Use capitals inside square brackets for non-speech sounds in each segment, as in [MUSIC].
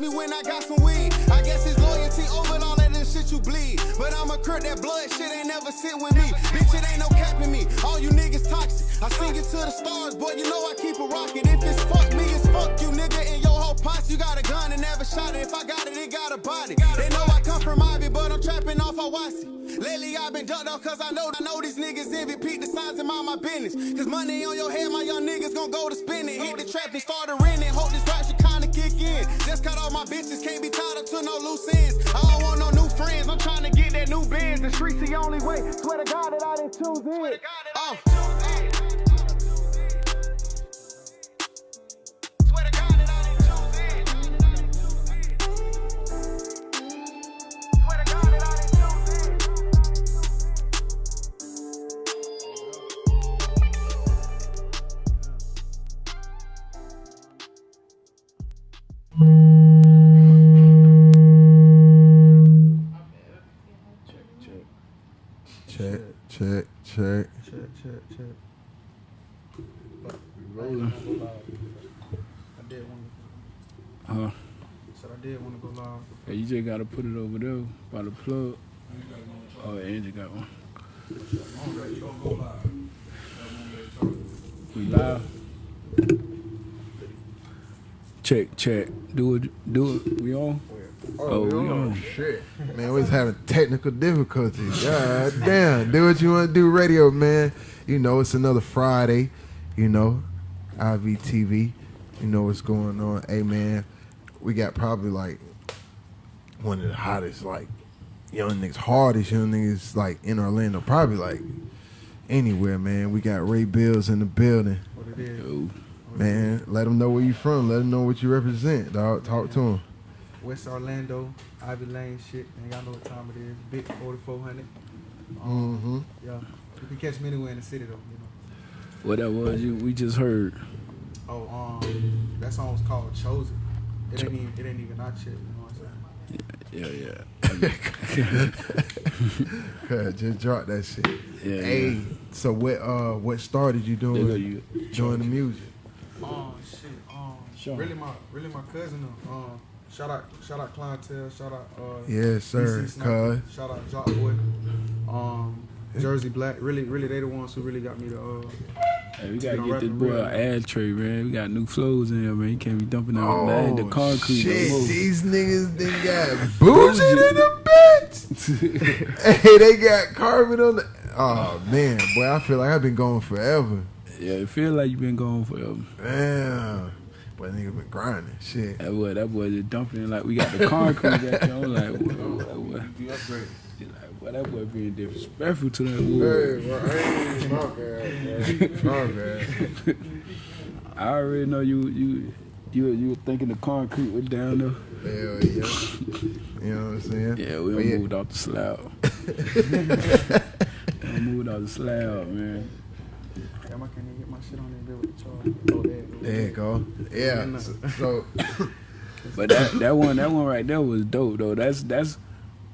me when I got some weed. I guess it's loyalty over all that shit you bleed. But I'm a crip, that blood shit ain't never sit with me. Bitch, it ain't no capping me. All you niggas toxic. I sing it to the stars, boy, you know I keep it rocking. If it's fuck me, it's fuck you, nigga. And your whole posse, you got a gun and never shot it. If I got it, it got a body. They know I trapping off Hawassi. Lately I've been ducked off cause I know I know these niggas envy Pete the signs and mind my business. Cause money on your head, my young niggas gon' go to spending. Hit the trap and start to rent it. Hope this rap should kinda kick in. Just cut all my bitches, can't be tied up to no loose ends. I don't want no new friends, I'm trying to get that new Benz. The streets the only way. Swear to God that I didn't choose it. Oh. Swear uh. Hey, you just gotta put it over there by the plug. Oh, Angie got one. We live. Check, check. Do it, do it. We on? Oh, oh we on. shit. Man, we was having technical difficulties. God damn. Do what you want to do, radio, man. You know, it's another Friday. You know, IVTV. You know what's going on. Hey, man, we got probably like one of the hottest, like, young niggas, hardest young niggas, like, in Orlando. Probably, like, anywhere, man. We got Ray Bills in the building. What it is. Yo, Man, let them know where you from. Let them know what you represent, dog. Talk to them. West Orlando, Ivy Lane shit. And y'all know what time it is. Big 4400. Um, Mm-hmm. Yeah. You can catch me anywhere in the city, though, you know. what that was? You we just heard. Oh, um, that song was called Chosen. It ain't even, it ain't even out yet, you know what I'm saying? Yeah, yeah. [LAUGHS] Just drop that shit. Yeah, Hey, yeah. so what? Uh, what started you doing? you. Doing the music. Oh shit. Um, Sure. really my really my cousin. though. Um, shout out shout out clientele. Shout out. Uh, Yes, sir. Sniper, Cuz. Shout out Jock Boy. Um, Jersey Black. Really, really, they the ones who really got me to. Uh, Hey, we gotta get this boy an ad tray, man. We got new flows in here, man. You can't be dumping out Oh, the concrete. shit. no. These niggas they got [LAUGHS] bougie in the bitch. [LAUGHS] hey, they got carpet on the. Oh man, boy, I feel like I've been going forever. Yeah, it feel like you've been going forever. Damn, boy, niggas been grinding. Shit. That boy, that boy just dumping like we got the concrete back there. I'm like, what, what, what, like, boy, that boy being disrespectful to that wood. Hey, bro, hey, my bad, bro. My bad. [LAUGHS] I already know you, you, you, you were thinking the concrete was down there. Hell yeah. You know what I'm saying? Yeah, we But yeah. moved off the slab. [LAUGHS] we moved off the slab, man. damn, I can't even get my shit on there with the charge. Oh, there. There you go. Yeah. So, so But that, that one, that one right there was dope though. That's that's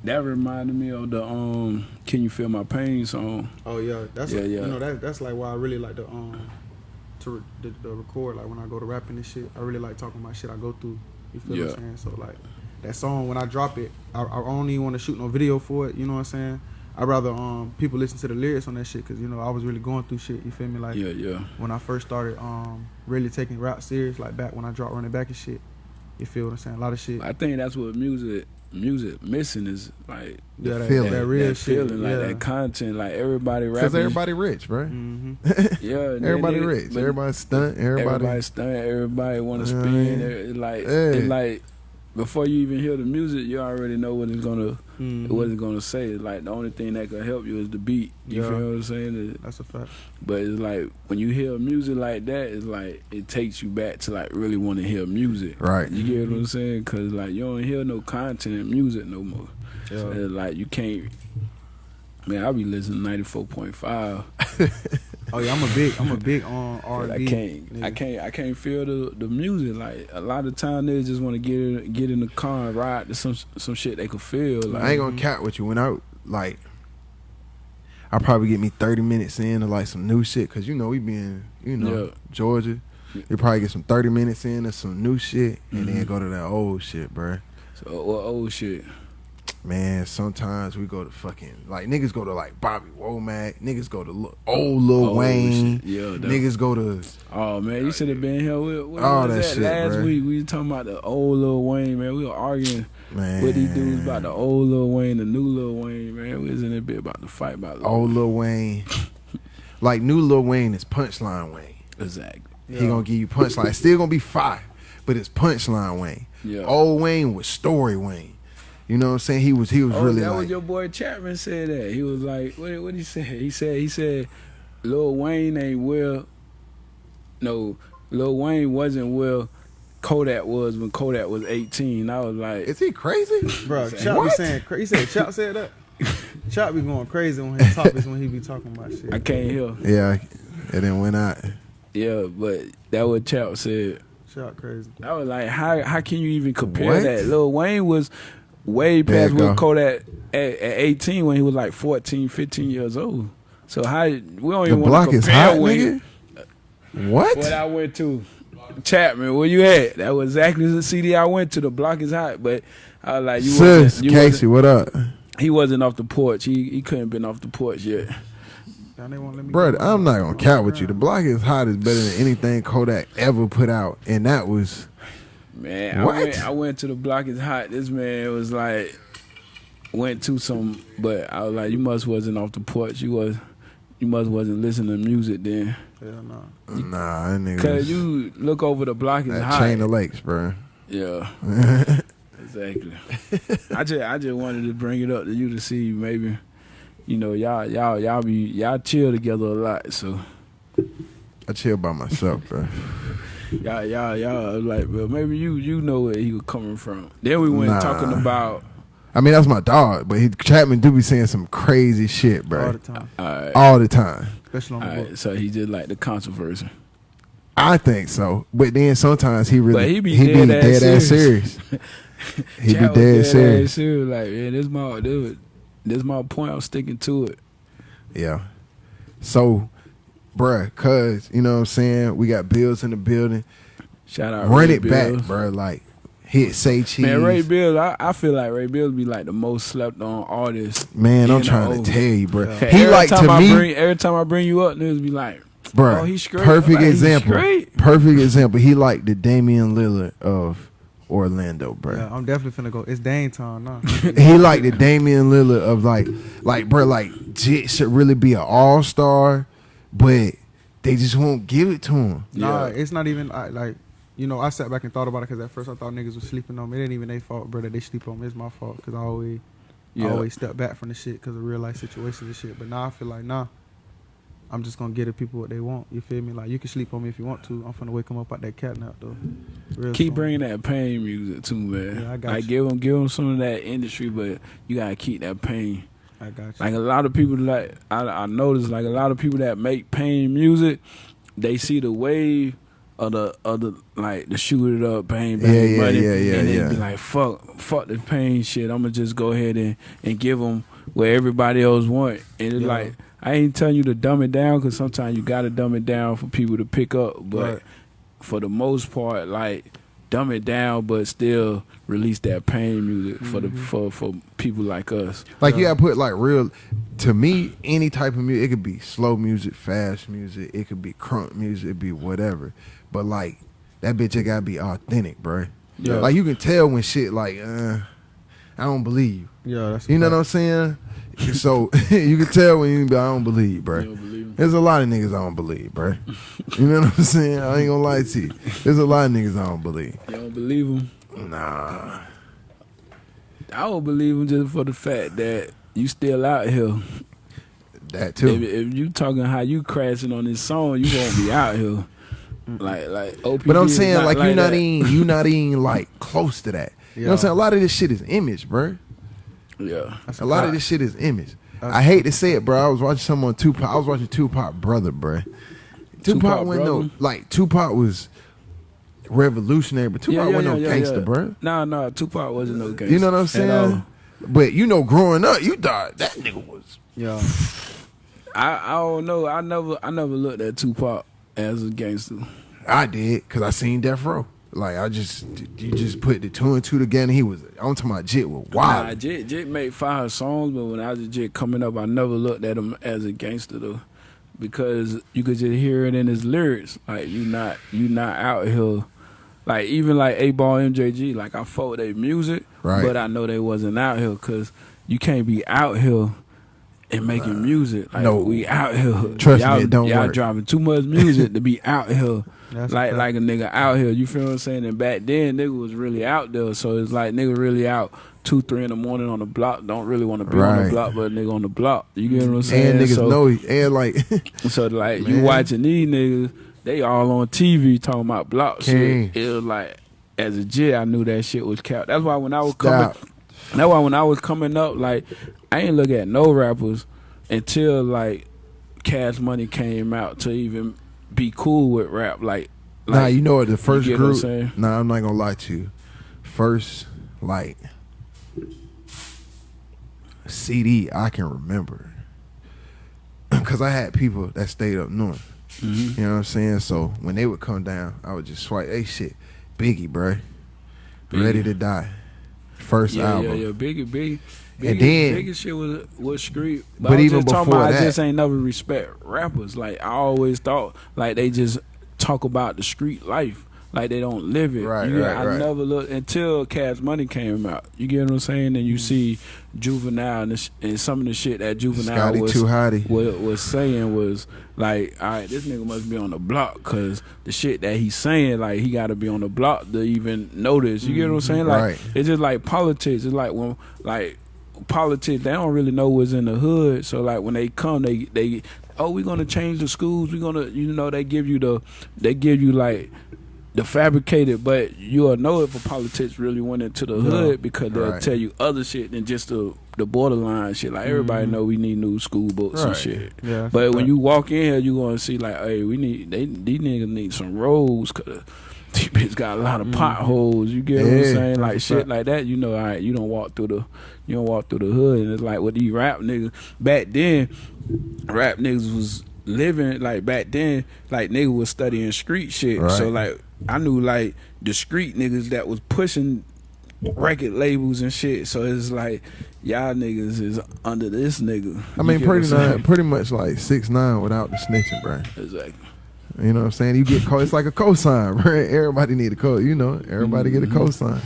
that reminded me of the um, "Can You Feel My Pain" song. Oh yeah, that's Yeah, like, yeah. you know that that's like why I really like to um to the, the record like when I go to rapping and shit. I really like talking about shit I go through. You feel what Yeah. I'm saying? So like that song when I drop it, I, I don't even want to shoot no video for it. You know what I'm saying? I'd rather um people listen to the lyrics on that shit because you know I was really going through shit. You feel me? Like Yeah, yeah. when I first started um really taking rap serious, like back when I dropped running back and shit. You feel what I'm saying? A lot of shit. I think that's what music music missing is like yeah, that, feeling. that real that shit. feeling, like yeah. that content, like everybody rapping. because everybody rich, right? hmm [LAUGHS] yeah, Everybody then it- rich. Everybody stunt. Everybody. everybody stunt, everybody want to Yeah. spin. It, like, Yeah. it like before you even hear the music, you already know what it's gonna Mhm. wasn't gonna say. Like the only thing that could help you is the beat. You Yeah. feel what I'm saying? That's a fact. But it's like when you hear music like that, it's like it takes you back to like really want to hear music. Right. You get what I'm saying? Cause like you don't hear no content in music no more. So Yeah. it's like you can't. Man, I be listening ninety four point five. [LAUGHS] Oh yeah, I'm a big, I'm a big uh, [LAUGHS] on R I and can't, I can't, I can't feel the the music. Like a lot of time, they just want to get in, get in the car and ride to some some shit they could feel. Like I ain't gonna cap with you. When I like, I probably get me thirty minutes in to like some new shit because you know we been you know Yeah. Georgia, You probably get some thirty minutes in of some new shit, and then mm-hmm. go to that old shit, bruh. So what old shit? Man, sometimes we go to fucking like niggas go to like Bobby Womack, niggas go to old Lil Old Wayne, shit. Yeah, that- niggas go to Oh man, you should have been here. What, what All was that that shit, last bruh. week? We was talking about the old Lil Wayne, man. We were arguing man with these dudes about the old Lil Wayne, the new Lil Wayne, man. We was in a bit about to fight about Lil old Lil Wayne. [LAUGHS] like new Lil Wayne is punchline Wayne. Exactly. He gonna give you punchline. It's still gonna be fire, but it's punchline Wayne. Yeah. Old Wayne was story Wayne. You know what I'm saying? He was he was Oh, really that was your boy Chapman said that. He was like, what what he say? He said he said Lil Wayne ain't well no, Lil Wayne wasn't well Kodak was when Kodak was 18. I was like Is he crazy? Bro, [LAUGHS] Say Chop be what? saying cra- he said Chop said that. [LAUGHS] Chop be going crazy on his topics when he be talking about shit. I can't hear. yeah, it then went out. Yeah, but that what Chap said. Chop crazy. I was like, how how can you even compare What? that? Lil Wayne was way There past you what. Kodak at, at 18 when he was like 14, 15 years old. So how we don't The even want block to is compare hot, Wayne. nigga. What? What I went to Chapman, where you at? That was exactly the CD I went to. The block is hot, but I was like, you Sis, wasn't, you Casey, what up? he wasn't off the porch. He he couldn't been off the porch yet. Now they won't let me Bro, I'm not gonna on count with you. The block is hot is better than anything Kodak ever put out, and that was Man, What? I went I went to the block is hot. This man was like went to some but I was like, You must wasn't off the porch. You was you must wasn't listening to music then. Hell no. nah, that nigga. Cause you look over the block is that hot. chain of lakes, bro. yeah. [LAUGHS] exactly. I just I just wanted to bring it up to you to see maybe you know, y'all y'all y'all be y'all chill together a lot, so I chill by myself, bro. [LAUGHS] y'all y'all y'all like well maybe you you know where he was coming from. Then we went Nah. talking about I mean, that's my dog, but he, Chapman do be saying some crazy shit, bro, All the time. alright. all the time. Especially on the Alright, book. so he just like the controversy. I think so, but then sometimes he really But he be he dead be ass dead ass serious. serious. [LAUGHS] he be Chad was dead ass serious. serious. Like, yeah, this my this, this my point. I'm sticking to it. Yeah. So, bruh, cause you know what I'm saying, we got bills in the building. Shout out Run Ray it back, Bills. bruh. Like hit say cheese. Man, Ray Bills, I, I feel like Ray Bills be like the most slept on artist. Man, I'm trying know. to tell you, bro. Yeah. He every like time to I me, bring, every time I bring you up, niggas be like, bro. oh, he's straight. Perfect Like, example. straight. Perfect example. He like the Damian Lillard of Orlando, bro. Yeah, I'm definitely finna go. It's Dame time now. [LAUGHS] he like the Damian Lillard of like, like, bro, like Jit should really be an all star, but they just won't give it to him. Nah, Yeah. it's not even I, like you know. I sat back and thought about it because at first I thought niggas was sleeping on me. It ain't even their fault, bro. That they sleep on me. It's my fault because I always, Yeah. I always step back from the shit because of real life situations and shit. But now I feel like nah, I'm just gonna get the people what they want. You feel me? Like you can sleep on me if you want to. I'm finna wake them up out that cat nap though. Real Keep talk. bringing that pain music too, man. Yeah, I got like you. give them, give them some of that industry, but you gotta keep that pain. I got you. Like a lot of people, like I, I noticed, like a lot of people that make pain music, they see the wave of the of the like the shoot it up pain, bang, Yeah, yeah, money, yeah, yeah, and they be like, fuck, fuck the pain shit. I'm gonna just go ahead and and give them what everybody else want, and it's Yeah. like I ain't telling you to dumb it down because sometimes you gotta dumb it down for people to pick up, but Right. for the most part, like dumb it down, but still release that pain music for the Mhm. for for people like us. Like you Yeah. gotta put like real. To me, any type of music, it could be slow music, fast music, it could be crunk music, it be whatever. But like that bitch, it gotta be authentic, bro. Yeah. Like you can tell when shit like, uh, I don't believe. yeah, that's You know what I'm saying? so [LAUGHS] you can tell when you be, I don't believe, bro. You don't believe me? There's a lot of niggas I don't believe, bro. You know what I'm saying? I ain't gonna lie to you. There's a lot of niggas I don't believe. You don't believe them? Nah. I don't believe them just for the fact that you still out here. That too. if you talking how you crashing on this song, you won't be out here. Like like OPD But I'm saying like, you're not that. even you're [LAUGHS] not even like close to that. You know what I'm saying? A lot of this shit is image, bro. Yeah. That's A lot of this shit is image. I hate to say it, bro. I was watching someone on Tupac. I was watching Tupac brother, bro. Tupac, Tupac went no like Tupac was revolutionary, but Tupac Yeah, yeah, wasn't yeah, no gangster, bro. Nah, nah, Tupac wasn't no gangster. You know what I'm saying? But you know, growing up, you thought that nigga was Yeah, I I don't know. I never I never looked at Tupac as a gangster. I did because I seen Death Row. Like I just you just put the two and two together. He was I'm talking about Jit was Nah, wild. Jit, Jit made fire songs, but when I was a Jit coming up, I never looked at him as a gangster though, because you could just hear it in his lyrics. Like you not you not out here, like even like 8Ball MJG. Like I fought their music, Right. but I know they wasn't out here because you can't be out here. And making music, like no. we out here. Trust me, y'all, it don't y'all work. driving too much music to be out here [LAUGHS] That's like like a nigga out here. You feel what I'm saying? And back then, nigga was really out there. So it's like nigga really out two, three in the morning on the block. Don't really want to be on the block, but nigga on the block. You get what I'm saying? and niggas so, know he- and like [LAUGHS] So like you watching these niggas, they all on TV talking about block King. shit. It was like as a J, I knew that shit was capped. That's why when I was Stop. coming, that's why when I was coming up, like I ain't look at no rappers until like Cash Money came out to even be cool with rap. Like, like nah, you know what the first what group. saying? Nah, I'm not gonna lie to you. First like CD I can remember [CLEARS THROAT] because I had people that stayed up north. Mhm. You know what I'm saying? So when they would come down, I would just swipe. Hey, shit, Biggie, bruh, Biggie. ready to die. First yeah, album. Yeah, yeah, Biggie, Biggie. And then- Biggie shit was was street. But, But even just talking before about, that- I just ain't never respect rappers. Like I always thought, like they just talk about the street life, like they don't live it. Right, You right, I right. never look until Cash Money came out. You get what I'm saying? And you mm. see Juvenile and, sh- and some of the shit that Juvenile Scotty was Too Hotty. was, was saying was like, all right, this nigga must be on the block because the shit that he's saying, like, he got to be on the block to even notice. You get what I'm saying? Like, Right. it's just like politics. It's like when, like, politics, they don't really know what's in the hood. So, like, when they come, they, they, oh, we're gonna change the schools. We're gonna, you know, they give you the, they give you like the fabricated, but you'll know if a politics really went into the hood because they'll Right. tell you other shit than just the the borderline shit. Like everybody know we need new school books and shit. Yeah, But when you walk in here, you gonna see like, hey, we need they these niggas need some roads because [LAUGHS] these bitches got a lot of potholes. You get what I'm saying? Like That's shit like that. You know, all right, you don't walk through the you don't walk through the hood, and it's like with these rap niggas back then. Rap niggas was living like back then. Like niggas was studying street shit. So like I knew like discreet niggas that was pushing record labels and shit. So it's like y'all niggas is under this nigga. I mean, pretty nine, pretty much like six nine without the snitching, bro. Exactly. You know what I'm saying? You get co- it's like a cosign, [LAUGHS] right? Everybody need a co. You know, everybody get a Mm-hmm. cosign.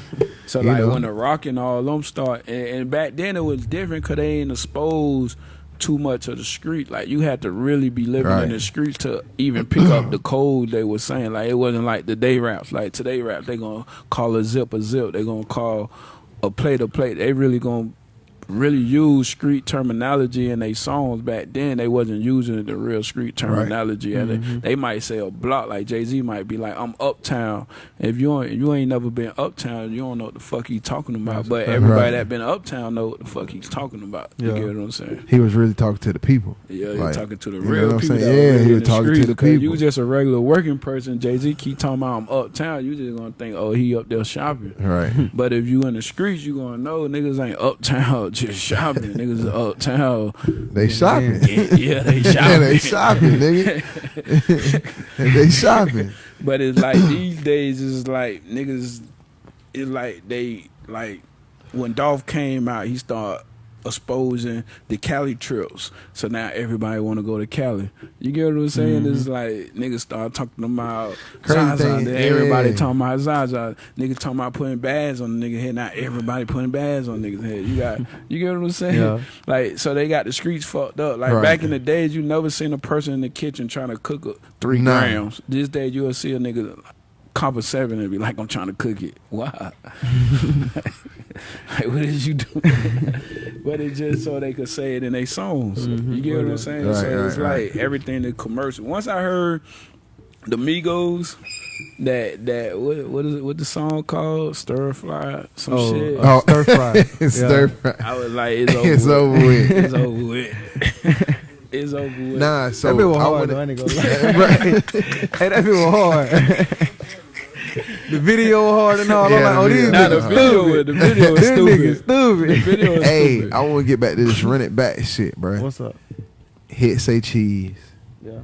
So You like know? when the rock and all them start, and, and back then it was different because they ain't exposed too much of the street. Like you had to really be living Right. in the streets to even pick up the code they were saying. Like it wasn't like the day raps. Like today raps, they gonna call a zip a zip. They gonna call a plate a plate. They really gonna really use street terminology in their songs back then they wasn't using the real street terminology and Mm-hmm. they, they might say a block like jay-z might be like i'm uptown if you ain't, you ain't never been uptown you don't know what the fuck he's talking about That's but everybody Right. that been uptown know what the fuck he's talking about Yeah. you get what i'm saying He was really talking to the people. yeah, you're Like, talking to the know real people. saying? Yeah, he was talking to the 'cause You just a regular working person. Jay Z keep talking about I'm uptown. You just gonna think, oh, he up there shopping. Right. [LAUGHS] But if you in the streets, you gonna know niggas ain't uptown [LAUGHS] just shopping. niggas uptown. They shopping. Yeah, yeah, they [LAUGHS] Yeah, shopping. they shopping, nigga. [LAUGHS] they shopping. But it's like these days, it's like niggas. It's like they like when Dolph came out, he started exposing the Cali trips. So now everybody want to go to Cali. You get what I'm saying? It's like niggas start talking about Mm-hmm. Crazy Zaza. thing, everybody yeah. talking about Zaza. Niggas talking about putting bags on the nigga head. Now everybody putting bags on niggas head. You got you get what I'm saying? Yeah. Like so they got the streets fucked up. Like Right. back in the days, you never seen a person in the kitchen trying to cook a three Nah. grams. This day you'll see a nigga cop a seven and be like, I'm trying to cook it. [LAUGHS] Why? [LAUGHS] like what is you doing? [LAUGHS] but it's just so they could say it in their songs. Mm-hmm. You get what I'm saying? Right, so it's right, right. like everything the commercial. Once I heard the Migos. That that what what is it? What the song called? Stir fry some Oh, shit. Oh, stir fry. It's Yeah. stir fry. I was like, it's over. It's over with. It's over with. it's over with. Nah, so that bit was I hard wanna- though, I ain't gonna hey, that bit was hard. The video hard and all. Yeah, I'm like, oh, these video- Nah, the niggas video stupid. the video was [LAUGHS] These stupid. niggas stupid. The video is Hey, stupid. I want to get back to this run it back shit, bro. What's up? Hit say cheese. Yeah.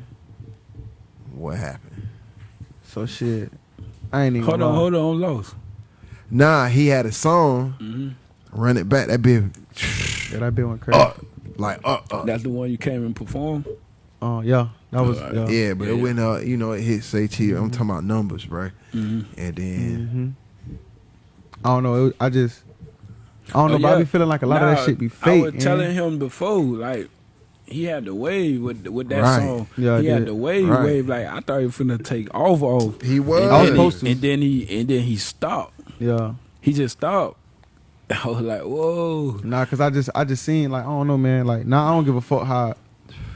What happened? So shit, I ain't even. Hold lie. on, hold on, Los. Nah, he had a song. hmm Run it back. That bit Yeah, that bit went crazy. up, like up, up. That's the one you came and performed. Oh yeah, that was Alright. yeah. Yeah, but Yeah, it yeah. went uh, you know, it hit say i'm talking about numbers, bro. Mm-hmm. And then hmm I don't know. It, I just I don't know, Oh, but I yeah. be feeling like a lot of that shit be fake. I fake. was man. telling him before, like he had the wave with with that Right. song. Yeah, I he had did. the wave, Right. wave. Like I thought he was finna take off, off. he was. And, I was then he, and then he and then he stopped. yeah. He just stopped. [LAUGHS] I was like, whoa. Nah, cause I just I just seen like I don't know, man. Like nah, I don't give a fuck how.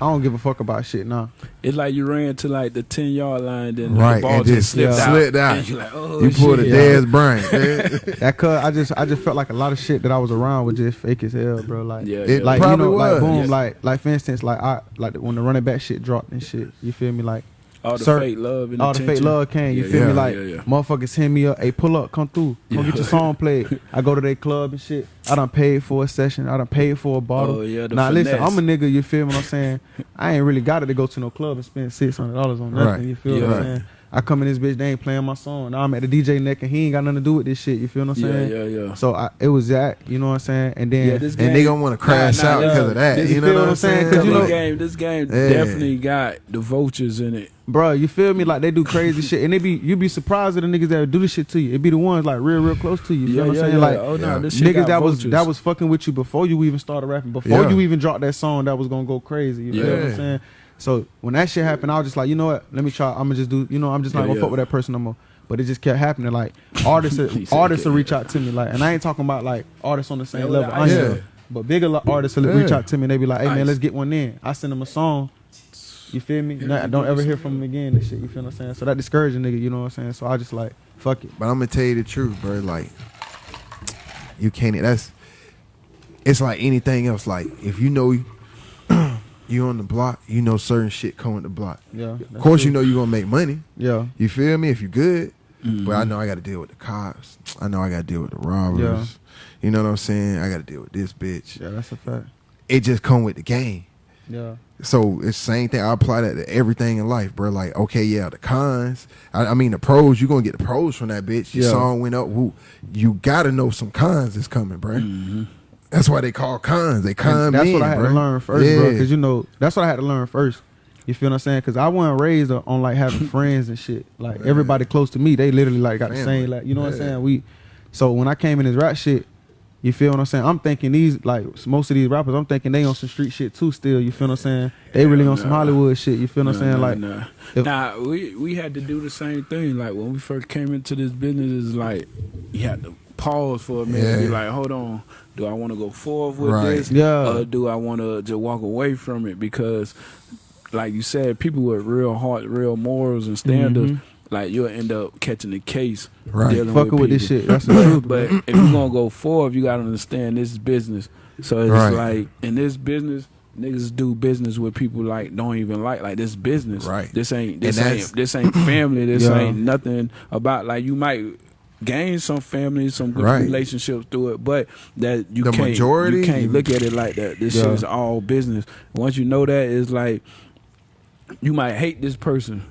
I don't give a fuck about shit. Nah. It's like you ran to like the ten yard line, then Right, the ball and just, just slipped, yeah. out. slipped out. And you're like, oh you pulled a shit. Yeah. Dez Bryant. That cause I just I just felt like a lot of shit that I was around was just fake as hell, bro. Like Yeah, It yeah. like you probably know, like boom, Yes. like like for instance, like I like when the running back shit dropped and shit. You feel me? Like all the Sir, fake love and all the fake love came. You Yeah, feel yeah, me? Like yeah, motherfuckers hit me up. Hey, pull up, come through, come get your song played. [LAUGHS] I go to their club and shit. I done paid for a session. I done paid for a bottle. Oh yeah, Now listen. I'm a nigga. You feel what I'm saying? [LAUGHS] I ain't really got it to go to no club and spend six hundred dollars on nothing. Right. You feel what I'm saying? I come in this bitch, they ain't playing my song. Now I'm at the DJ neck and he ain't got nothing to do with this shit. You feel what I'm saying? yeah, yeah. yeah. So I, it was that. You know what I'm saying? And then Yeah, this and they gonna want to crash Nah, nah, out yeah. because of that. This- You you know feel what what I'm I'm saying? Cause you this know- game, this game Yeah. definitely got the vultures in it. bro, you feel me? Like they do crazy shit, and they be you be surprised at the niggas that do this shit to you. It be the ones like real, real close to you. You yeah, feel what yeah, I'm saying? yeah. Like oh no, Yeah. this shit niggas got that was that was fucking with you before you even started rapping, before Yeah. you even dropped that song that was gonna go crazy. You feel what Yeah. I'm saying? So when that shit happened, I was just like, you know what? Let me try. I'm gonna just do. You know, I'm just not Yeah, gonna yeah. fuck with that person no more. But it just kept happening. Like [LAUGHS] artists, artists will reach out to me. Like, and I ain't talking about like artists on the same Yeah, level. I I Yeah. am. But bigger artists will reach out to me. and They be like, hey man, let's get one in. I send them a song. You feel me? Yeah, Nah, you don't ever hear from them again and shit. You feel what I'm saying? So that discouraging nigga, you know what I'm saying? So I just like, fuck it. But I'm gonna tell you the truth, bro. Like, you can't. That's. It's like anything else. Like, if you know you on the block, you know certain shit coming the block. Yeah. Of course, you know you're gonna make money. Yeah. You feel me? If you good, Mhm. but I know I got to deal with the cops. I know I got to deal with the robbers. Yeah. You know what I'm saying? I got to deal with this bitch. Yeah, that's a fact. It just come with the game. Yeah. So it's same thing. I apply that to everything in life, bro. Like, okay, yeah, the cons. I, I mean, the pros. You gonna get the pros from that bitch. Your Yeah. song went up. Woo. You gotta know some cons is coming, bro. Mhm. That's why they call cons. They con And that's men, what I had bro. to learn first, bro. Because you know, that's what I had to learn first. You feel what I'm saying? Because I wasn't raised on like having [LAUGHS] friends and shit. Like Man. everybody close to me, they literally like got the same. Like you know what I'm saying? We. So when I came in this rap shit, you feel what I'm saying? I'm thinking these like most of these rappers, I'm thinking they on some street shit too. Still, you feel what I'm saying? They really on some. Hollywood shit. You feel what I'm saying? Nah, Like nah, if- nah, we we had to do the same thing. Like when we first came into this business, is like you had to pause for a minute. and Be like, hold on, do I want to go forward with Right. this? Yeah. Or do I want to just walk away from it? Because, like you said, people with real heart, real morals and standards. Mhm. Like you'll end up catching the case, Right. dealing fucking with this shit. That's the But, truth. but if you're gonna go forward, you gotta understand this is business. So it's Right. like in this business, niggas do business with people like don't even like like this business. Right. This ain't this ain't this ain't family. This Yeah. ain't nothing about like you might gain some family, some good Right. relationships through it, but that you The can't majority, you can't look at it like that. This Yeah. shit is all business. Once you know that, it's like you might hate this person.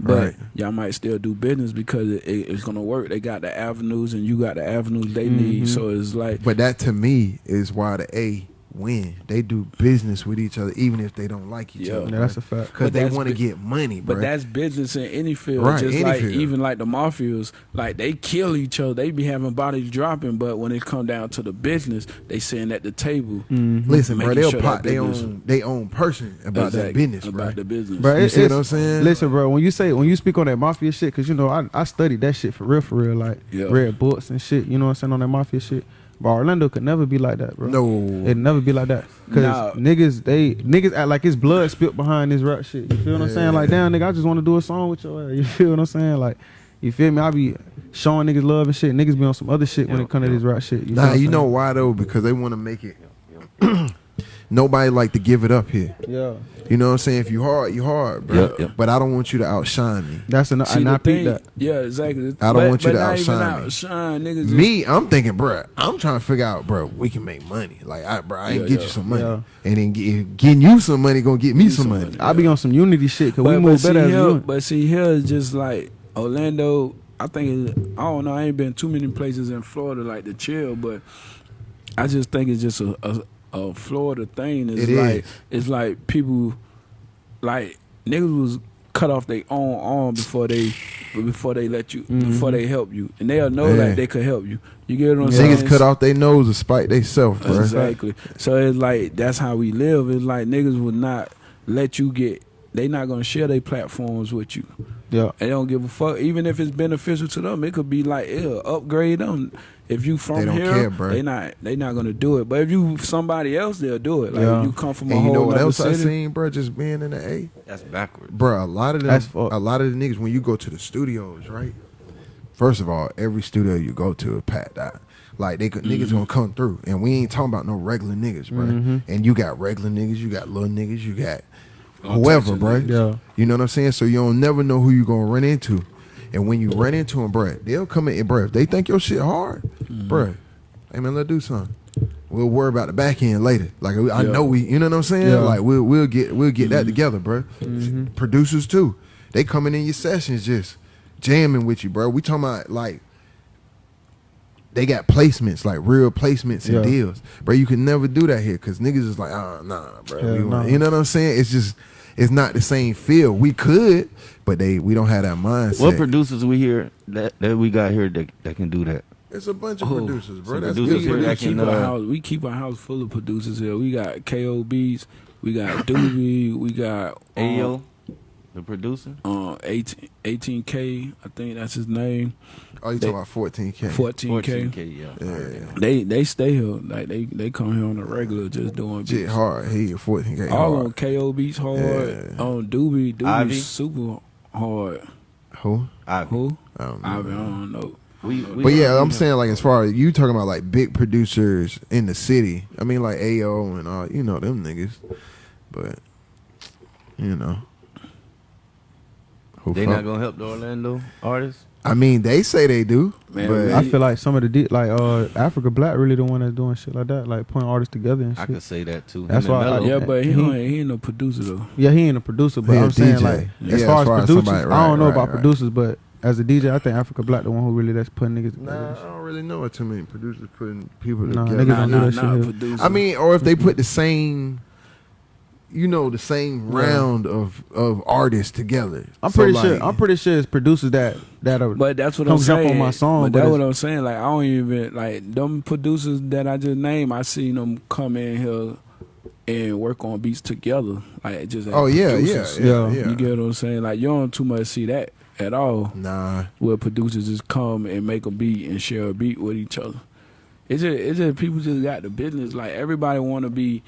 But Right. y'all might still do business because it, it- it's gonna work. They got the avenues, and you got the avenues they need. Mhm. So it's like, But that to me is why the A win. They do business with each other, even if they don't like each Yeah. other. Yeah, that's a fact. because they want to bu- get money, bro. but that's business in any field. Right, Just any like field. even like the mafias, like they kill each other. They be having bodies dropping, but when it come down to the business, they sitting at the table. Mhm. Listen, bro, they'll sure pot that their own they own person about that Exactly, business, bro. about the business. Bro, You it- see what it's- I'm saying? Listen, bro. When you say when you speak on that mafia shit, because you know I I studied that shit for real, for real. Like Yeah. read books and shit. You know what I'm saying on that mafia shit. But Orlando could never be like that, bro. No, It'd never be like that. Cause Nah. niggas, they niggas act like it's blood spilt behind this rap shit. You feel what I'm saying? Like, damn, nigga, I just want to do a song with your ass. [LAUGHS] You feel what I'm saying? Like, you feel me? I be showing niggas love and shit. Niggas be on some other shit when it come to this rap shit. You nah, you know why though? Because they want to make it. [CLEARS THROAT] Nobody like to give it up here. Yeah, You know what I'm saying? If you hard, you hard, bro. Yeah, yeah. But I don't want you to outshine me. that's enough. See, And the I peep thing, that. yeah, exactly. I don't But- want you but to not even outshine me. outshine niggas. just- Me, I'm thinking, bro. I'm trying to figure out, bro. We can make money. Like, I, bro, I ain't Yeah, get yeah. you some money, Yeah. and then get, getting you some money gonna get me You some some money. money. I be on some unity shit because we But, move see better as here, unit. but see here is just like Orlando, I think it, I don't know. I ain't been too many places in Florida like to chill, but I just think it's just a a, a Florida thing. It's It like is. it's like people like niggas was cut off their own arm before they before they let you mm-hmm. before they help you, and they'll know Yeah. like they could help you. You get what I'm saying? Niggas cut off their nose to spite they self, bro. Exactly. So it's like that's how we live. It's like niggas would not let you get. They not gonna share their platforms with you. Yeah. They don't give a fuck. Even if it's beneficial to them, it could be like, yeah, upgrade them. If you from They don't here, care, bruh. they not they not gonna do it. But if you somebody else, they'll do it. Like Yeah. if you come from a And you know whole what other else I city. seen, bro? Just being in the A. That's backwards. Bro, a lot of them, That's fuck. a lot of the niggas when you go to the studios, right? First of all, every studio you go to is packed out. Like they could, Mm-hmm. niggas gonna come through, and we ain't talking about no regular niggas, bro. Mm-hmm. And you got regular niggas, you got little niggas, you got whoever, bro. Yeah. You know what I'm saying? So you don't never know who you gonna run into, and when you run into them, bro, they'll come in, bro. If they think your shit hard, Mm-hmm. bro, hey man, let's do something. We'll worry about the back end later. Like I Yeah. know we, you know what I'm saying? Yeah. Like we'll we'll get we'll get Mm-hmm. that together, bro. Producers too, they coming in your sessions just jamming with you, bro. We talking about like they got placements, like real placements and Yeah. deals, bro. You can never do that here because niggas is like, ah, nah, bro. Want- no. You know what I'm saying? It's just it's not the same feel. We could, but they we don't have that mindset. What producers we hear that, that we got here that, that can do that? it's a bunch of Oh, producers, bro. That's producers good. here we, that keep can, our uh, house. We keep our house full of producers here. We got KOBs. We got [COUGHS] Doobie. We got um, Ayo, the producer. uh, 18, 18K. I think that's his name. Oh, you talking about 14k? 14K. 14K, yeah. Yeah. They they stay here. Like they they come here on a regular, just doing Shit beats. hard. He 14k All on hard. KO beats hard. Yeah. On Doobie, Ivy? Doobie super hard. Who? Ivy. Who? I don't know. Ivy, I don't know. We, we But yeah, I'm know. saying like as far as you talking about like big producers in the city. I mean like AO and all you know them niggas. But you know. Who they fuck- not gonna help the Orlando artists. I mean they say they do. Man, but I feel like some of the de- like uh Africa Black really the one that's doing shit like that, like putting artists together and shit. I shit. could say that too. That's Him why I- Yeah, but he, He- ain't, he ain't no producer though. Yeah, he ain't a producer, but He a I'm saying DJ. like Yeah, as as far as, far as producers, somebody- I don't know right, about right. producers, but as a DJ, I think Africa Black the one who really that's putting niggas. Nah, and I don't really know what too many producers putting people Nah, together. niggas Nah, don't do nah, that shit nah, here. producer. I mean, or if they put the same, you know, the same Yeah. round of of artists together. I'm So, pretty like, sure. I'm pretty sure it's producers that that are. But that's what I'm jump saying. on my song, but but that's what I'm saying. Like I don't even like them producers that I just named. I seen them come in here and work on beats together. Like just as Oh yeah, yeah, yeah, Yeah. yeah. You get what I'm saying? Like you don't too much see that at all. Nah, Where producers just come and make a beat and share a beat with each other. It's just it's just people just got the business. Like everybody want to be.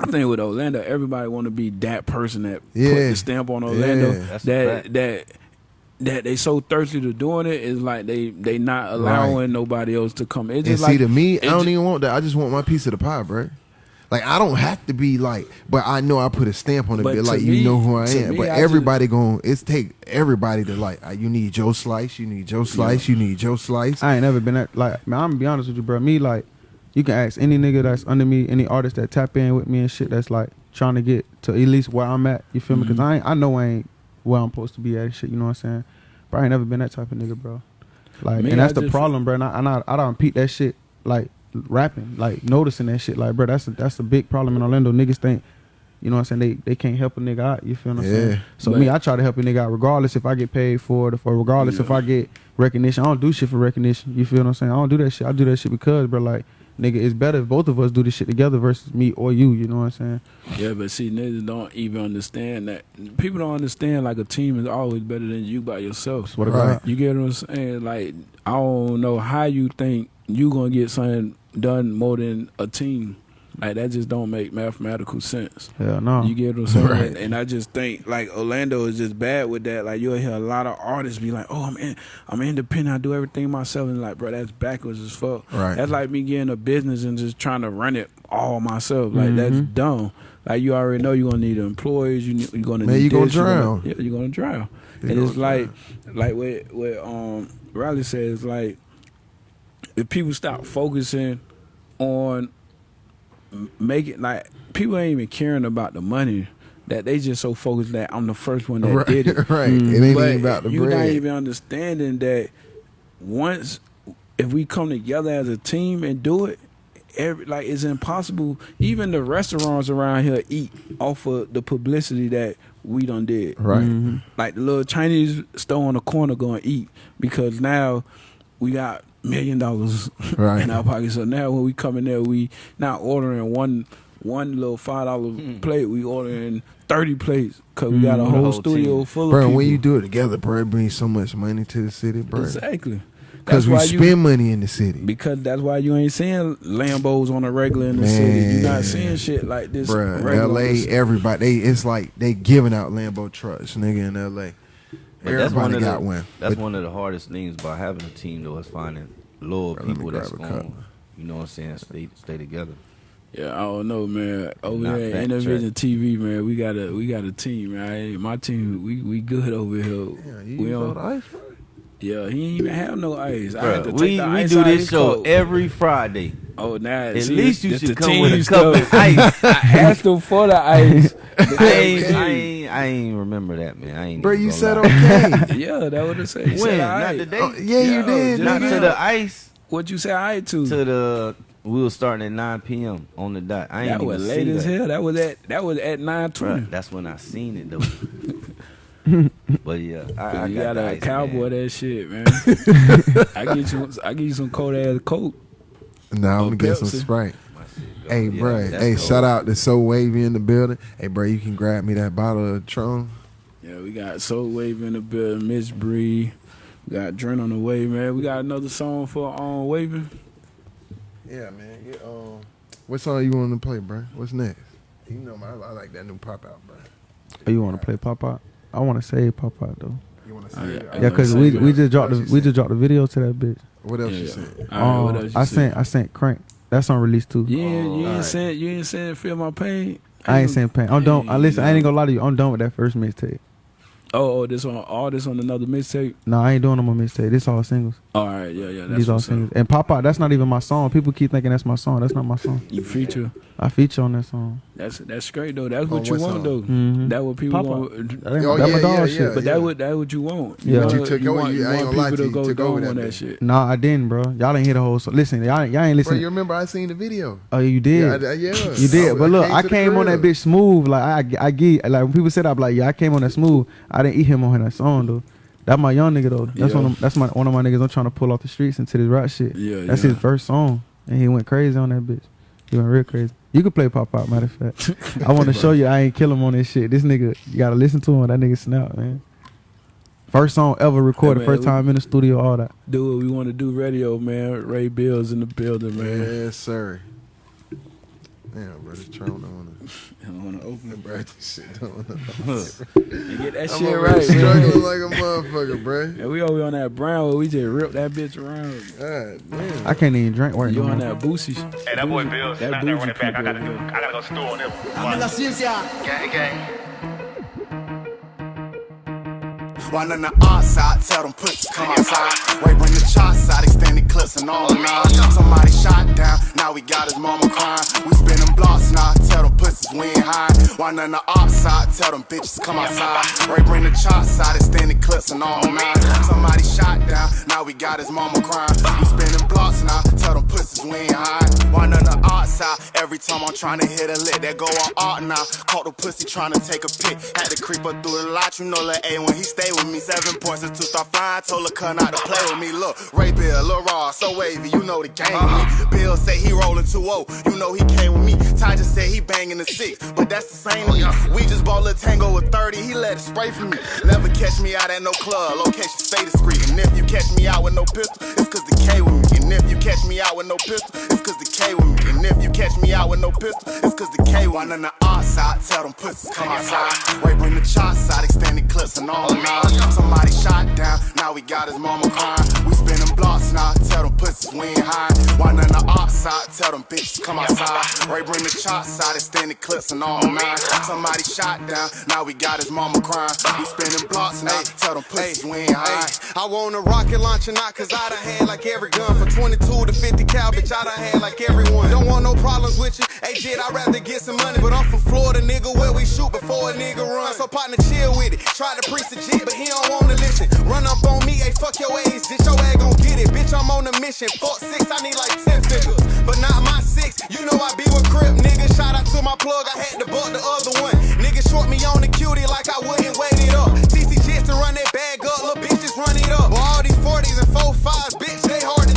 I think with Orlando, everybody want to be that person that put the stamp on Orlando. Yeah. That that that they so thirsty to doing it is like they they not allowing Right. nobody else to come. It's and just see like to me, I don't ju- even want that. I just want my piece of the pie, bro. Like I don't have to be like, but I know I put a stamp on it. But like me- you know who I am. me, but I just- everybody going it's take everybody to like. uh, You need Joe Slice. You need Joe Slice. You need Joe Slice. I ain't never been at like. Man, I'm gonna be honest with you, bro. Me like, you can ask any nigga that's under me, any artist that tap in with me and shit. That's like trying to get to at least where I'm at. You feel me? Because mm-hmm. I ain't, I know I ain't where I'm supposed to be at and shit. You know what I'm saying? But I ain't never been that type of nigga, bro. Like, Me, and that's I the problem, bro. And I, and I, I don't peep that shit like rapping, like noticing that shit. Like, bro, that's a, that's a big problem in Orlando. Niggas think. You know what I'm saying? They they can't help a nigga out. You feel what I'm Yeah. saying? So me, I try to help a nigga out regardless if I get paid for it or regardless if I get recognition. I don't do shit for recognition. You feel what I'm saying? I don't do that shit. I do that shit because, bro, like, nigga, it's better if both of us do this shit together versus me or you. You know what I'm saying? yeah, but see, niggas don't even understand that. People don't understand like a team is always better than you by yourself. Swear to Right. You get what I'm saying? Like I don't know how you think you gonna get something done more than a team. Like that just don't make mathematical sense. Hell no. You get what I'm saying? [LAUGHS] Right. And, I just think like Orlando is just bad with that. Like you'll hear a lot of artists be like, "Oh, I'm in, I'm independent. I do everything myself." And like, bro, that's backwards as fuck. Right. That's like me getting a business and just trying to run it all myself. Like that's Mhm. dumb. Like you already know you're gonna need employees. You you're gonna Man, need you gonna this, you're drown. yeah, you're gonna drown. You and it's gonna like, like what what um Riley says, like if people stop focusing on m- it like people ain't even caring about the money. that they just so focused that I'm the first one that right, did it. [LAUGHS] right. It ain't but even about the you're bread. not even understanding that once if we come together as a team and do it, every, like it's impossible. Even the restaurants around here eat off of the publicity that we done did. right. Mm-hmm. Like the little Chinese store on the corner going to eat because now we got million dollars Right. in our pocket. So now when we come in there, we not ordering one one little five dollar hmm. plate. We ordering thirty plates because we got a The whole whole studio team. full of Bro, people. when you do it together, bro, it brings so much money to the city, bro. exactly Because That's we why spend you money in the city. because that's why you ain't seeing Lambos on the regular in the city. You're not seeing shit like this. Bruh, regular on the LA, everybody, they it's like they giving out Lambo trucks, nigga, in LA. But that's one of got the, one. That's But- one of the hardest things about having a team, though, is finding loyal Bro, people that's grab going, you know what I'm saying, stay stay together. Yeah, I don't know, man. Over Not there, fact Intervision TV, man. We got a we got a team, man. My team, we we good over here. Yeah, you we use all don't. the ice, bro? Yeah, he ain't even have no ice. I had to Bruh, take we the we ice do out this his show coat. every Friday. Oh, now At see, least you it's should the come with a team cup stuff. of ice. [LAUGHS] I asked him for the ice. but [LAUGHS] I ain't, okay. I ain't, I ain't remember that, man. I ain't. Bro, even you gonna said lie. okay. [LAUGHS] Yeah, that what it said. He When? said Not aight. today. Oh, yeah, you Yo, oh, did, just Not nigga. to the ice. What you say I to? To the we was starting at 9 p.m. on the dot. I ain't that even was see late as that. hell. That was at that was at nine Bruh, twenty. that's when I seen it though. [LAUGHS] but yeah, I, I you got got the a ice, cowboy man. that shit, man. [LAUGHS] I get you. I get you some cold ass coke. Nah, I'm gonna get some Pepsi. Sprite. My shit go. Hey, Yeah, bro. Hey, cold. shout out to So Wavy in the building. Hey, bro, you can grab me that bottle of Tron. Yeah, we got Soul Wavy in the building, Miss Bree. We got Dren on the way, man. We got another song for um Waving. Yeah, man. Get, um, what song you want to play, bro? What's next? You know, man, I, I like that new pop out, bro. Oh, you want to play Pop Out? I want to say Pop Out though. You want to Oh, say? yeah. it? I Yeah, because we we just dropped the we just dropped the video to that bitch. What else Yeah, you yeah. All right, what Um, else you I said? sent I sent Crank. That's on release too. Yeah, ain't, you ain't Alright. saying you ain't saying feel my pain. I ain't saying pain. I'm done. I listen. I ain't gonna lie to you. I'm done with that first mixtape. Oh, oh, this on all this on another mixtape. No, I ain't doing no more mixtape. This all singles. All right, yeah, yeah. That's These all what's singles. And Pop Out. That's not even my song. People keep thinking that's my song. That's not my song. You feature. I feature on that song. That's that's great though. That's On what you what want song? though. Mhm. That what people Pop want. That ain't Oh, that my yeah, dog yeah, shit. yeah. But that what that what you want. Yeah. But you want- took over- want, you- I ain't want people to to go you took over dumb on that that shit. Nah, I didn't, bro. Y'all didn't hear the whole song. Listen, y'all, y'all ain't Bro, listen. you remember I seen the video? oh, you did. Yeah, I, yeah. You did, I- but look, I to the came on that bitch smooth. Like I, I get like when people said I'm like, yeah, I came on that smooth. I didn't eat him on that song though. That my young nigga though. That's Yeah. one. Of, that's my one of my niggas. I'm trying to pull off the streets into this rap shit. Yeah, That's yeah. his first song, and he went crazy on that bitch. He went real crazy. You could play pop out, matter of fact. [LAUGHS] I want to show you I ain't kill him on this shit. This nigga, you gotta listen to him. That nigga snap, man. First song ever recorded, Hey, man, first we- time in the studio, all that. Do what we want to do. Radio, man. Ray Bills in the building, man. Yes, sir. Damn, bro, this Tron don't wanna. I want to open it, Bro, this shit don't wanna. [LAUGHS] and get that I'm shit right, here man. struggling like a motherfucker, bro. [LAUGHS] And we over on that brown where we just rip that bitch around. God damn. I can't even drink right You no on that boosie? Hey, that boy Bill, That not that running back. I gotta do. I gotta go store on him. I'm en la ciencia. Gang, gang. One on the outside, tell them pussies come outside. Ray bring the shots out, extended clips and all nine. Somebody shot down, now we got his mama crying. We spinning blocks now, tell them pussies we ain't high. One on the outside, tell them bitches come outside. Ray bring the shots out, extended clips and all nine. Somebody shot down, now we got his mama crying. We spinning blocks now, tell them pussies we ain't high. One on the outside, every time I'm trying to hit a lick, that go on art now. Caught the pussy trying to take a pic, had to creep up through the lot. You know, Lil A when he stay with me, seven points and two start flying. Told her cut not to play with me. Look, Ray Bill, Lil Raw, so wavy, you know the game me. Bill say he rolling 2-0, you know he came with me. Ty just said he banging the six, but that's the same to. We just bought Lil Tango with 30, he let it spray for me. Never catch me out at no club, location stay discreet. And if you catch me out with no pistol, it's cause the K with me. And if you catch me out with no pistol, it's cause the K with me. And if you catch me out with no pistol, it's cause the K one on the outside. Tell them pussies come outside. Ray bring the shots out, extended clips and all nine. Oh, Somebody shot down, now we got his mama crying. We spinning blocks now, tell them pussies we ain't high. One on the outside, tell them bitches come outside. Ray bring the chops out, extended clips and all nine. Oh, Somebody shot down, now we got his mama crying. We spinning blocks now, tell them pussies we ain't high. I want a rocket launcher not cause I done had like every gun From 22 to 50 cal, bitch, I done had like everyone. Don't want no problems with you, hey Jit, I'd rather get some money But I'm from Florida, nigga, where we shoot before a nigga run. So partner, chill with it, try to preach the G, but he don't wanna listen. Run up on me, hey, fuck your age, bitch, your ass gon' get it. Bitch, I'm on a mission, fuck six, I need like 10 figures But not my six, you know I be with Crip, nigga Shout out to my plug, I had to buck the other one. Nigga short me on the cutie like I wouldn't wait it up. TC Jits to run that bag up, little bitches run it up. But all these 40s and 45s, bitch,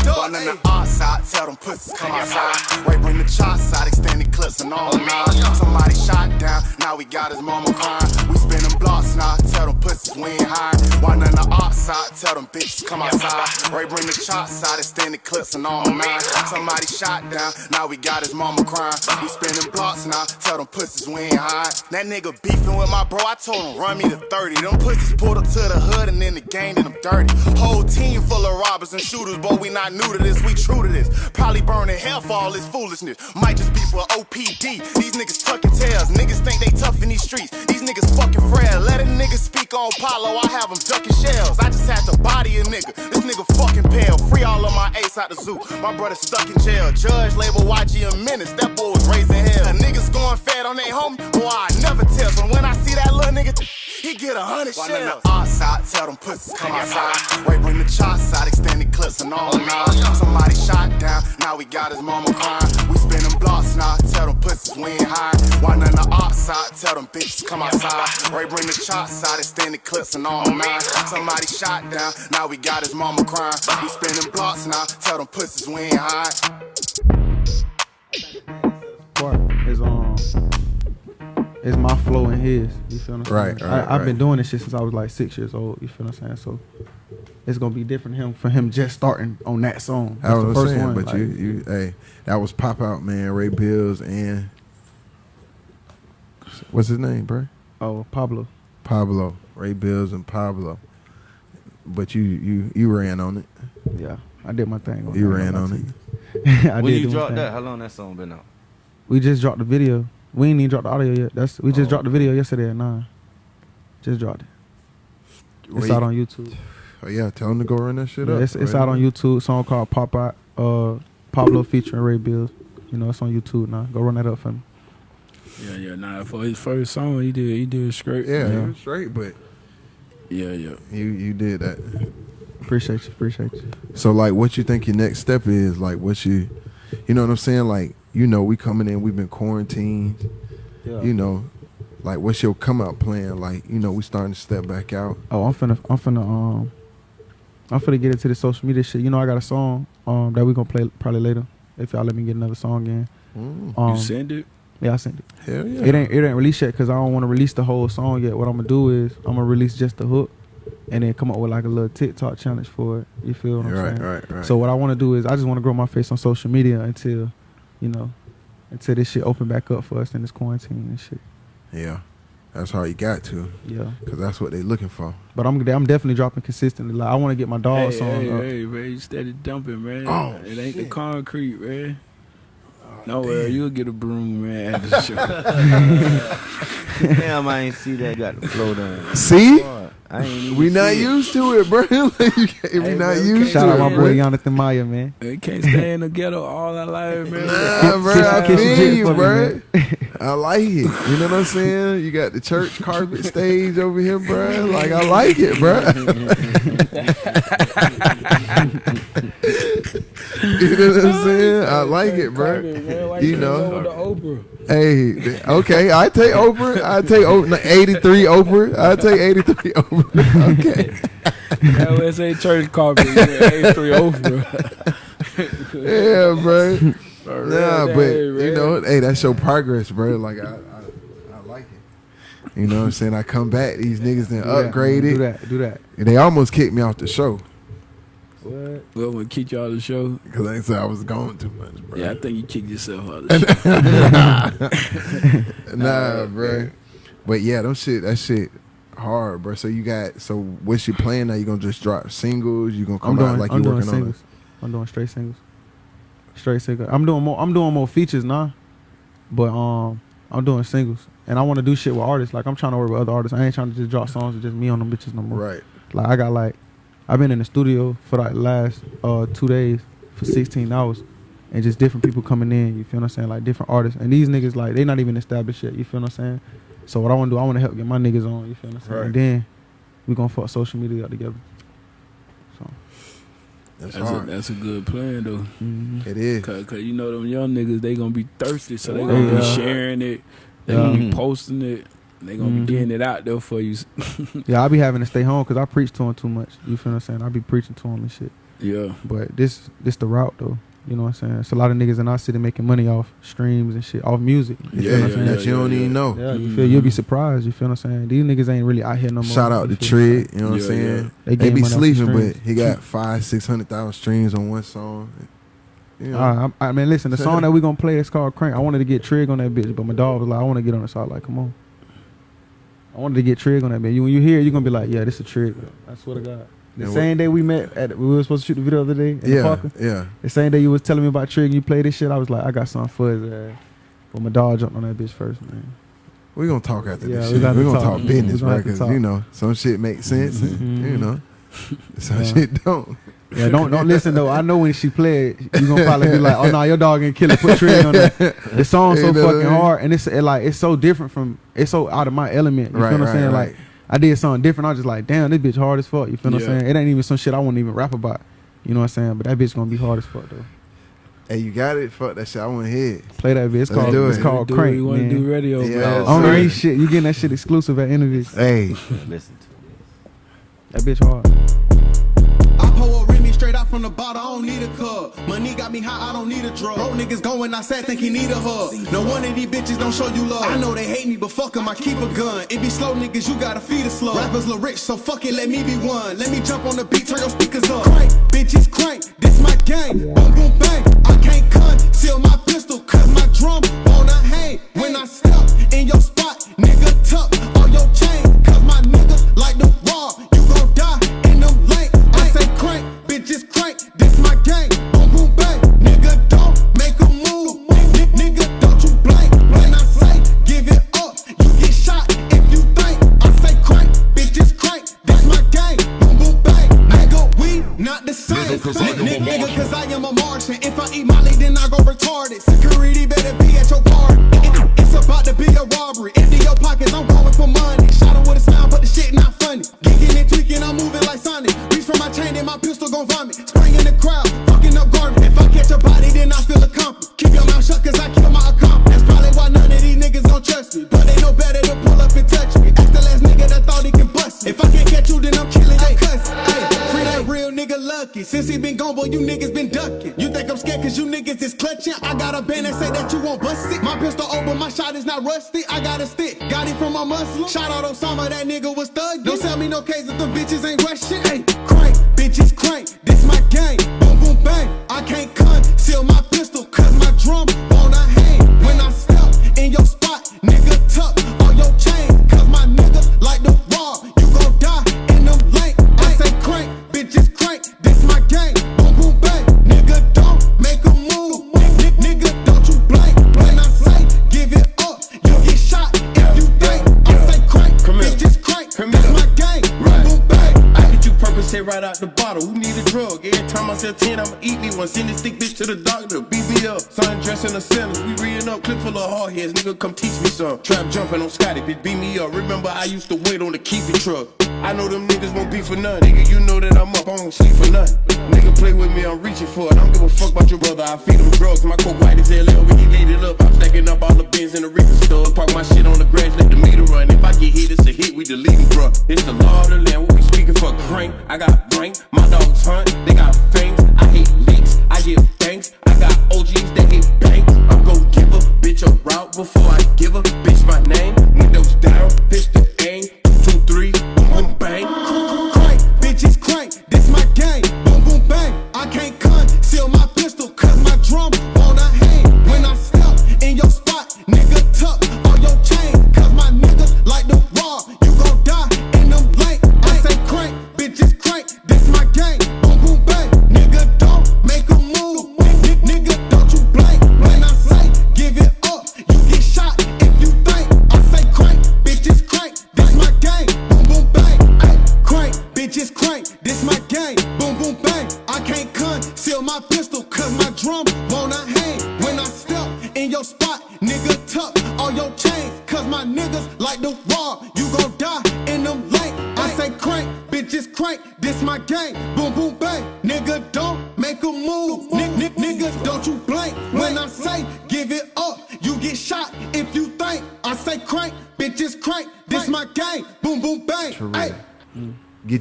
they hard to duck One in the outside, tell them pussies come outside. Ray bring the chops out, extended clips and all nine. Somebody shot down, now we got his mama crying. We spinning blocks now, tell them pussies we ain't high. One in the outside, tell them bitches come outside. Ray bring the chops out, extended clips and all nine. Somebody shot down, now we got his mama crying. We spinning blocks now, tell them pussies we ain't high. That nigga beefing with my bro, I told him run me to 30. Them pussies pulled up to the hood and then the gang did them dirty. Whole team full of robbers and shooters, boy, we not new to this, we true to this. Probably burning hell for all this foolishness. Might just be for OPD. These niggas tucking tails, niggas think they tough in these streets. These niggas fucking frail. Let a nigga speak on Palo, I have them ducking shells. I just had to body a nigga. This nigga fucking pale. Free all of my ace out the zoo. My brother stuck in jail. Judge label YG a menace. That boy was raising hell. Niggas going fat on they homie. Boy, I never tell. But when I see that little nigga, he get a hundred shells. outside, tell them pussies come outside. Wait, bring the chops out, extended clips and all nine. Somebody shot down, now we got his mama crying. We spinning blocks now, tell them pussies we ain't high. One in the outside, tell them bitches come outside. Ray bring the chops out, extended clips and all nine. Somebody shot down, now we got his mama crying. We spinning blocks now, tell them pussies we ain't high. part is um is my flow and his. You feel what I'm Right, saying? right, I, I've been doing this shit since I was like six years old. You feel what I'm saying? So it's gonna be different him for him just starting on that song. I That's the was first saying, one. but like, you, you, hey, that was Pop Out Man, Ray Bills, and what's his name, bro? oh Pablo. Pablo, Ray Bills, and Pablo. But you, you, you ran on it. Yeah, I did my thing. You that, ran on lie it. to you. [LAUGHS] I when did you dropped that, how long that song been out? We just dropped the video. We ain't even dropped the audio yet. That's we just Oh. dropped the video yesterday at nine. Just dropped it. It's Ray- out on YouTube. Oh yeah, tell him to go run that shit Yeah, up. it's it's right out on. YouTube. Song called Pop Out. Uh, Pablo featuring Ray Bills. You know, it's on YouTube now. Go run that up for me. Yeah, yeah. Nah, for his first song, he did he did straight. Yeah, Yeah. you was straight, but yeah, yeah. you, you did that. Appreciate you. Appreciate you. So like, what you think your next step is? Like, what you, you know what I'm saying? Like, you know, we coming in, we've been quarantined. Yeah. You know, like, what's your come out plan? Like, you know, we starting to step back out. Oh, I'm finna, I'm finna, um, I'm finna get into the social media shit. You know, I got a song, um, that we gonna play probably later if y'all let me get another song in. Mm, Um, you send it? yeah, I sent it. hell yeah. It ain't, it ain't released yet because I don't want to release the whole song yet. What I'm gonna do is I'm gonna release just the hook, and then come up with like a little TikTok challenge for it. You feel what I'm right, saying? right, right. So what I want to do is I just want to grow my face on social media until, you know, until this shit open back up for us in this quarantine and shit. yeah, that's how you got to, Yeah. cause that's what they're looking for. But I'm I'm definitely dropping consistently. Like I want to get my dog hey, song hey, up. hey, man, you steady dumping, man. Oh, it ain't the concrete, man. Oh, no, well, you'll get a broom, man, at the show. Damn, I ain't see that. Got the flow down. See, Boy, I ain't we not see it. used to it, bro. [LAUGHS] Like, you we Hey, not man, used can't to Shout it. out my boy bro. Jonathan Maya, man. we can't stay in the ghetto all our life, man. Nah, bro, Kiss- I kiss feel you, for me, bro. I like it. You know what I'm saying? You got the church carpet stage over here, bro. Like I like it, bro. [LAUGHS] you know what I'm saying? I like it, bro. You know. The Oprah. Hey, okay, I take Oprah. I take o- no, 83 Oprah. I take 83 [LAUGHS] Oprah. Okay. Yeah, let's say church carpet. Yeah, A3 Oprah. Yeah, bro. For Nah, real, but hey, you know, hey, that's your progress, bro. Like I, I, I like it. You know what I'm saying? I come back, these niggas then Do that, upgraded. Do that. Do that. And they almost kicked me off the show What? Well, we'll kick y'all the show. because they said I was going too much, bro. Yeah, I think you kicked yourself out of the [LAUGHS] show. nah, bro. But yeah, them shit, that shit hard, bro. So you got, so what's your plan now? You gonna just drop singles? You gonna come I'm out doing. like I'm you doing working on singles. I'm doing straight singles. Straight single. I'm doing more. I'm doing more features now, but um, I'm doing singles, and I want to do shit with artists. Like I'm trying to work with other artists. I ain't trying to just drop songs with just me on them bitches no more. Right. Like I got like, I've been in the studio for like last uh two days for 16 hours, and just different people coming in. You feel what I'm saying? Like different artists, and these niggas like they not even established yet. You feel what I'm saying? So what I want to do, I want to help get my niggas on. You feel what I'm saying? Right. And then we gonna fuck social media up together. So That's, That's a, hard. that's a good plan though. mhm. It is because you know them young niggas, they gonna be thirsty, so they gonna be sharing it. They gonna be posting it. They gonna Mhm. be getting it out there for you. [LAUGHS] yeah, I be having to stay home because I preach to them too much. You feel what I'm saying? I be preaching to them and shit. yeah. But this this the route though. You know what I'm saying? It's a lot of niggas in our city making money off streams and shit, off music. You Yeah, feel what I'm yeah, saying? that you don't yeah, even know. Yeah, you Mhm. feel you'll be surprised. You feel what I'm saying? These niggas ain't really out here no more. Shout out to feel what I'm saying? Trig, you know what I'm saying? yeah. They, They getting be money off the sleeping, but he got five, six hundred thousand streams on one song. You know, Uh, I, I mean, listen, the song [LAUGHS] that we gonna play is called Crank. I wanted to get Trig on that bitch, but my dog was like, I want to get on it. So I like, come on. I wanted to get Trig on that man. You, when you hear it, you're gonna be like, yeah, this is a Trig. I swear to God. The And same day we met, at we were supposed to shoot the video the other day in the yeah, parker. yeah. The same day you was telling me about Trig and you played this shit, I was like, I got something for his ass. But my dog jumped on that bitch first, man. We gonna talk after Yeah, this we shit. We to gonna talk. talk business, bro. Because you know some shit makes sense, and you Mhm. know [LAUGHS] some Yeah. shit don't. Yeah, don't don't listen though. I know when she played, it, you gonna probably be like, "Oh no, your dog ain't kill it." Put Trig on that. The [LAUGHS] song's so You know what I fucking hard, and it's it like it's so different from it's so out of my element. You Right, feel what I'm right, saying? right. Like I did something different. I was just like, "Damn, this bitch hard as fuck." You feel what I'm saying? It ain't even some shit I won't even rap about. You know what I'm saying? But that bitch gonna be hard as fuck though. Hey, you got it. Fuck that shit. I want to hear. Play that bitch. It's Let's called do it's called do Crank. You want to man. do radio, Yeah, bro? that's I don't know shit. You getting that shit exclusive at interviews. Hey, Listen to this. That bitch hard. Straight out from the bottle, I don't need a cup. Money got me high, I don't need a drug. Bro, niggas going outside, think he need a hug. No one of these bitches don't show you love. I know they hate me, but fuck fuck 'em, I keep a gun. It be slow niggas, you gotta feed a slow. Rappers look rich, so fuck it, let me be one. Let me jump on the beat, turn your speakers up. Crank, bitches crank, this my gang. Boom, boom, bang. I can't conceal my pistol, cause my drum wanna hang. When I step in your spot, nigga tuck on your chain. Cause my niggas like the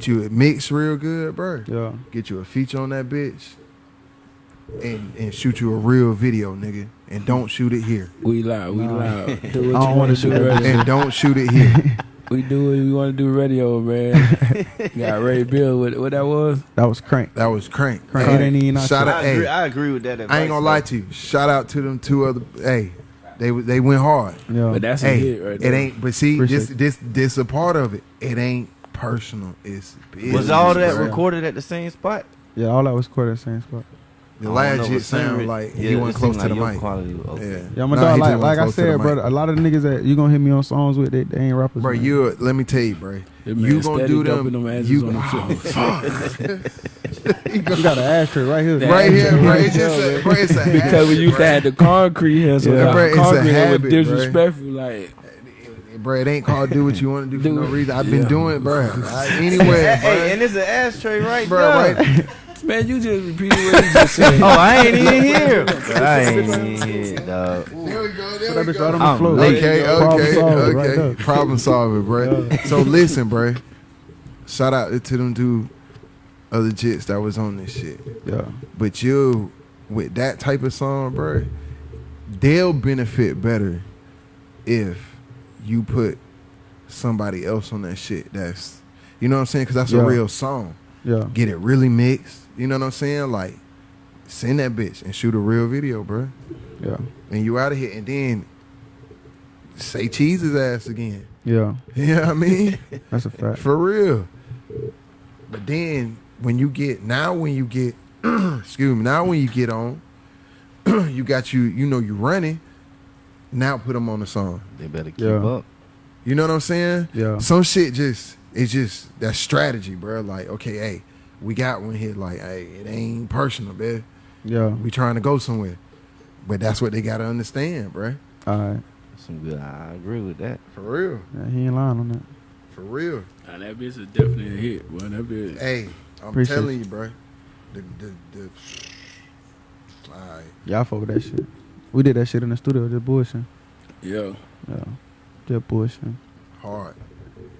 Get you a mix real good, bro. Yeah. Get you a feature on that bitch. And and shoot you a real video, nigga. And don't shoot it here. We loud, we loud. [LAUGHS] Do what [LAUGHS] I you don't want wanna do, shoot that. radio. And don't shoot it here. [LAUGHS] We do what we want to do, radio, man. Got Ray Bill. What, what that was? That was crank. That was crank. Crank. Hey, ain't even shout out, I agree, hey, I agree with that. I ain't gonna lie to you. Shout out to them two other. Hey, they they went hard. Yeah. But that's a hit right it there. ain't. But see, Appreciate this it. this this a part of it. It ain't personal. It's business. Was all that bro. recorded at the same spot? Yeah, all that was recorded at the same spot. The I last don't shit but sound like yeah, he it went seemed close to the your mic. Quality, was okay. Yeah, Yeah, my Nah, dog, like, like I close to the said, mic. brother, a lot of the niggas that you gonna hit me on songs with, they, they ain't rappers. Bro, man. you let me tell you, bro. That man You gonna do dumping them? them asses you on the [LAUGHS] oh, floor. fuck. [LAUGHS] You got an ashtray right here. That- right here, bro. It's just a, bro, it's a [LAUGHS] because we habit, used to have the concrete here, so Yeah, the bro, it's a concrete here was disrespectful. Like, Bro, it ain't called do what you want to do for [LAUGHS] no reason. I've been doing it, bro. [LAUGHS] I, anywhere, Hey, and it's an ashtray right Bro, there. right. [LAUGHS] man, you just repeated what you just said. Oh, I ain't even here. I ain't even here, dog. There we go. There That we bitch go. right on the floor. late. Okay, Problem okay, solved right Problem solving, bro. So listen, bro. Shout out to them two other jits that was on this shit. Yeah, But you, with that type of song, bro, they'll benefit better if you put somebody else on that shit. That's, you know what I'm saying? Because that's Yeah. a real song. yeah, Get it really mixed. You know what I'm saying? Like, send that bitch and shoot a real video, bro. yeah, And you out of here, and then say cheese his ass again. yeah. [LAUGHS] You know what I mean? That's a fact. For real. But then when you get now when you get [CLEARS THROAT] excuse me, now when you get on, [CLEARS THROAT] you got you you know you running, now put them on the song. They better keep Yeah. up. You know what I'm saying? Yeah. Some shit just it's just that strategy, bro. Like, okay, hey, we got one here, like, hey, it ain't personal, man. Yeah. We trying to go somewhere. But that's what they gotta understand, bro. All right. Some good. I agree with that. For real. Yeah, he ain't lying on that. For real. Nah, that bitch is definitely a hit, boy. That bitch. Hey, I'm Appreciate telling you, bro. The the the. All right. Yeah, I fuck with that shit. We did that shit in the studio, just bullshitting. Yo, Yeah, just bullshitting. hard.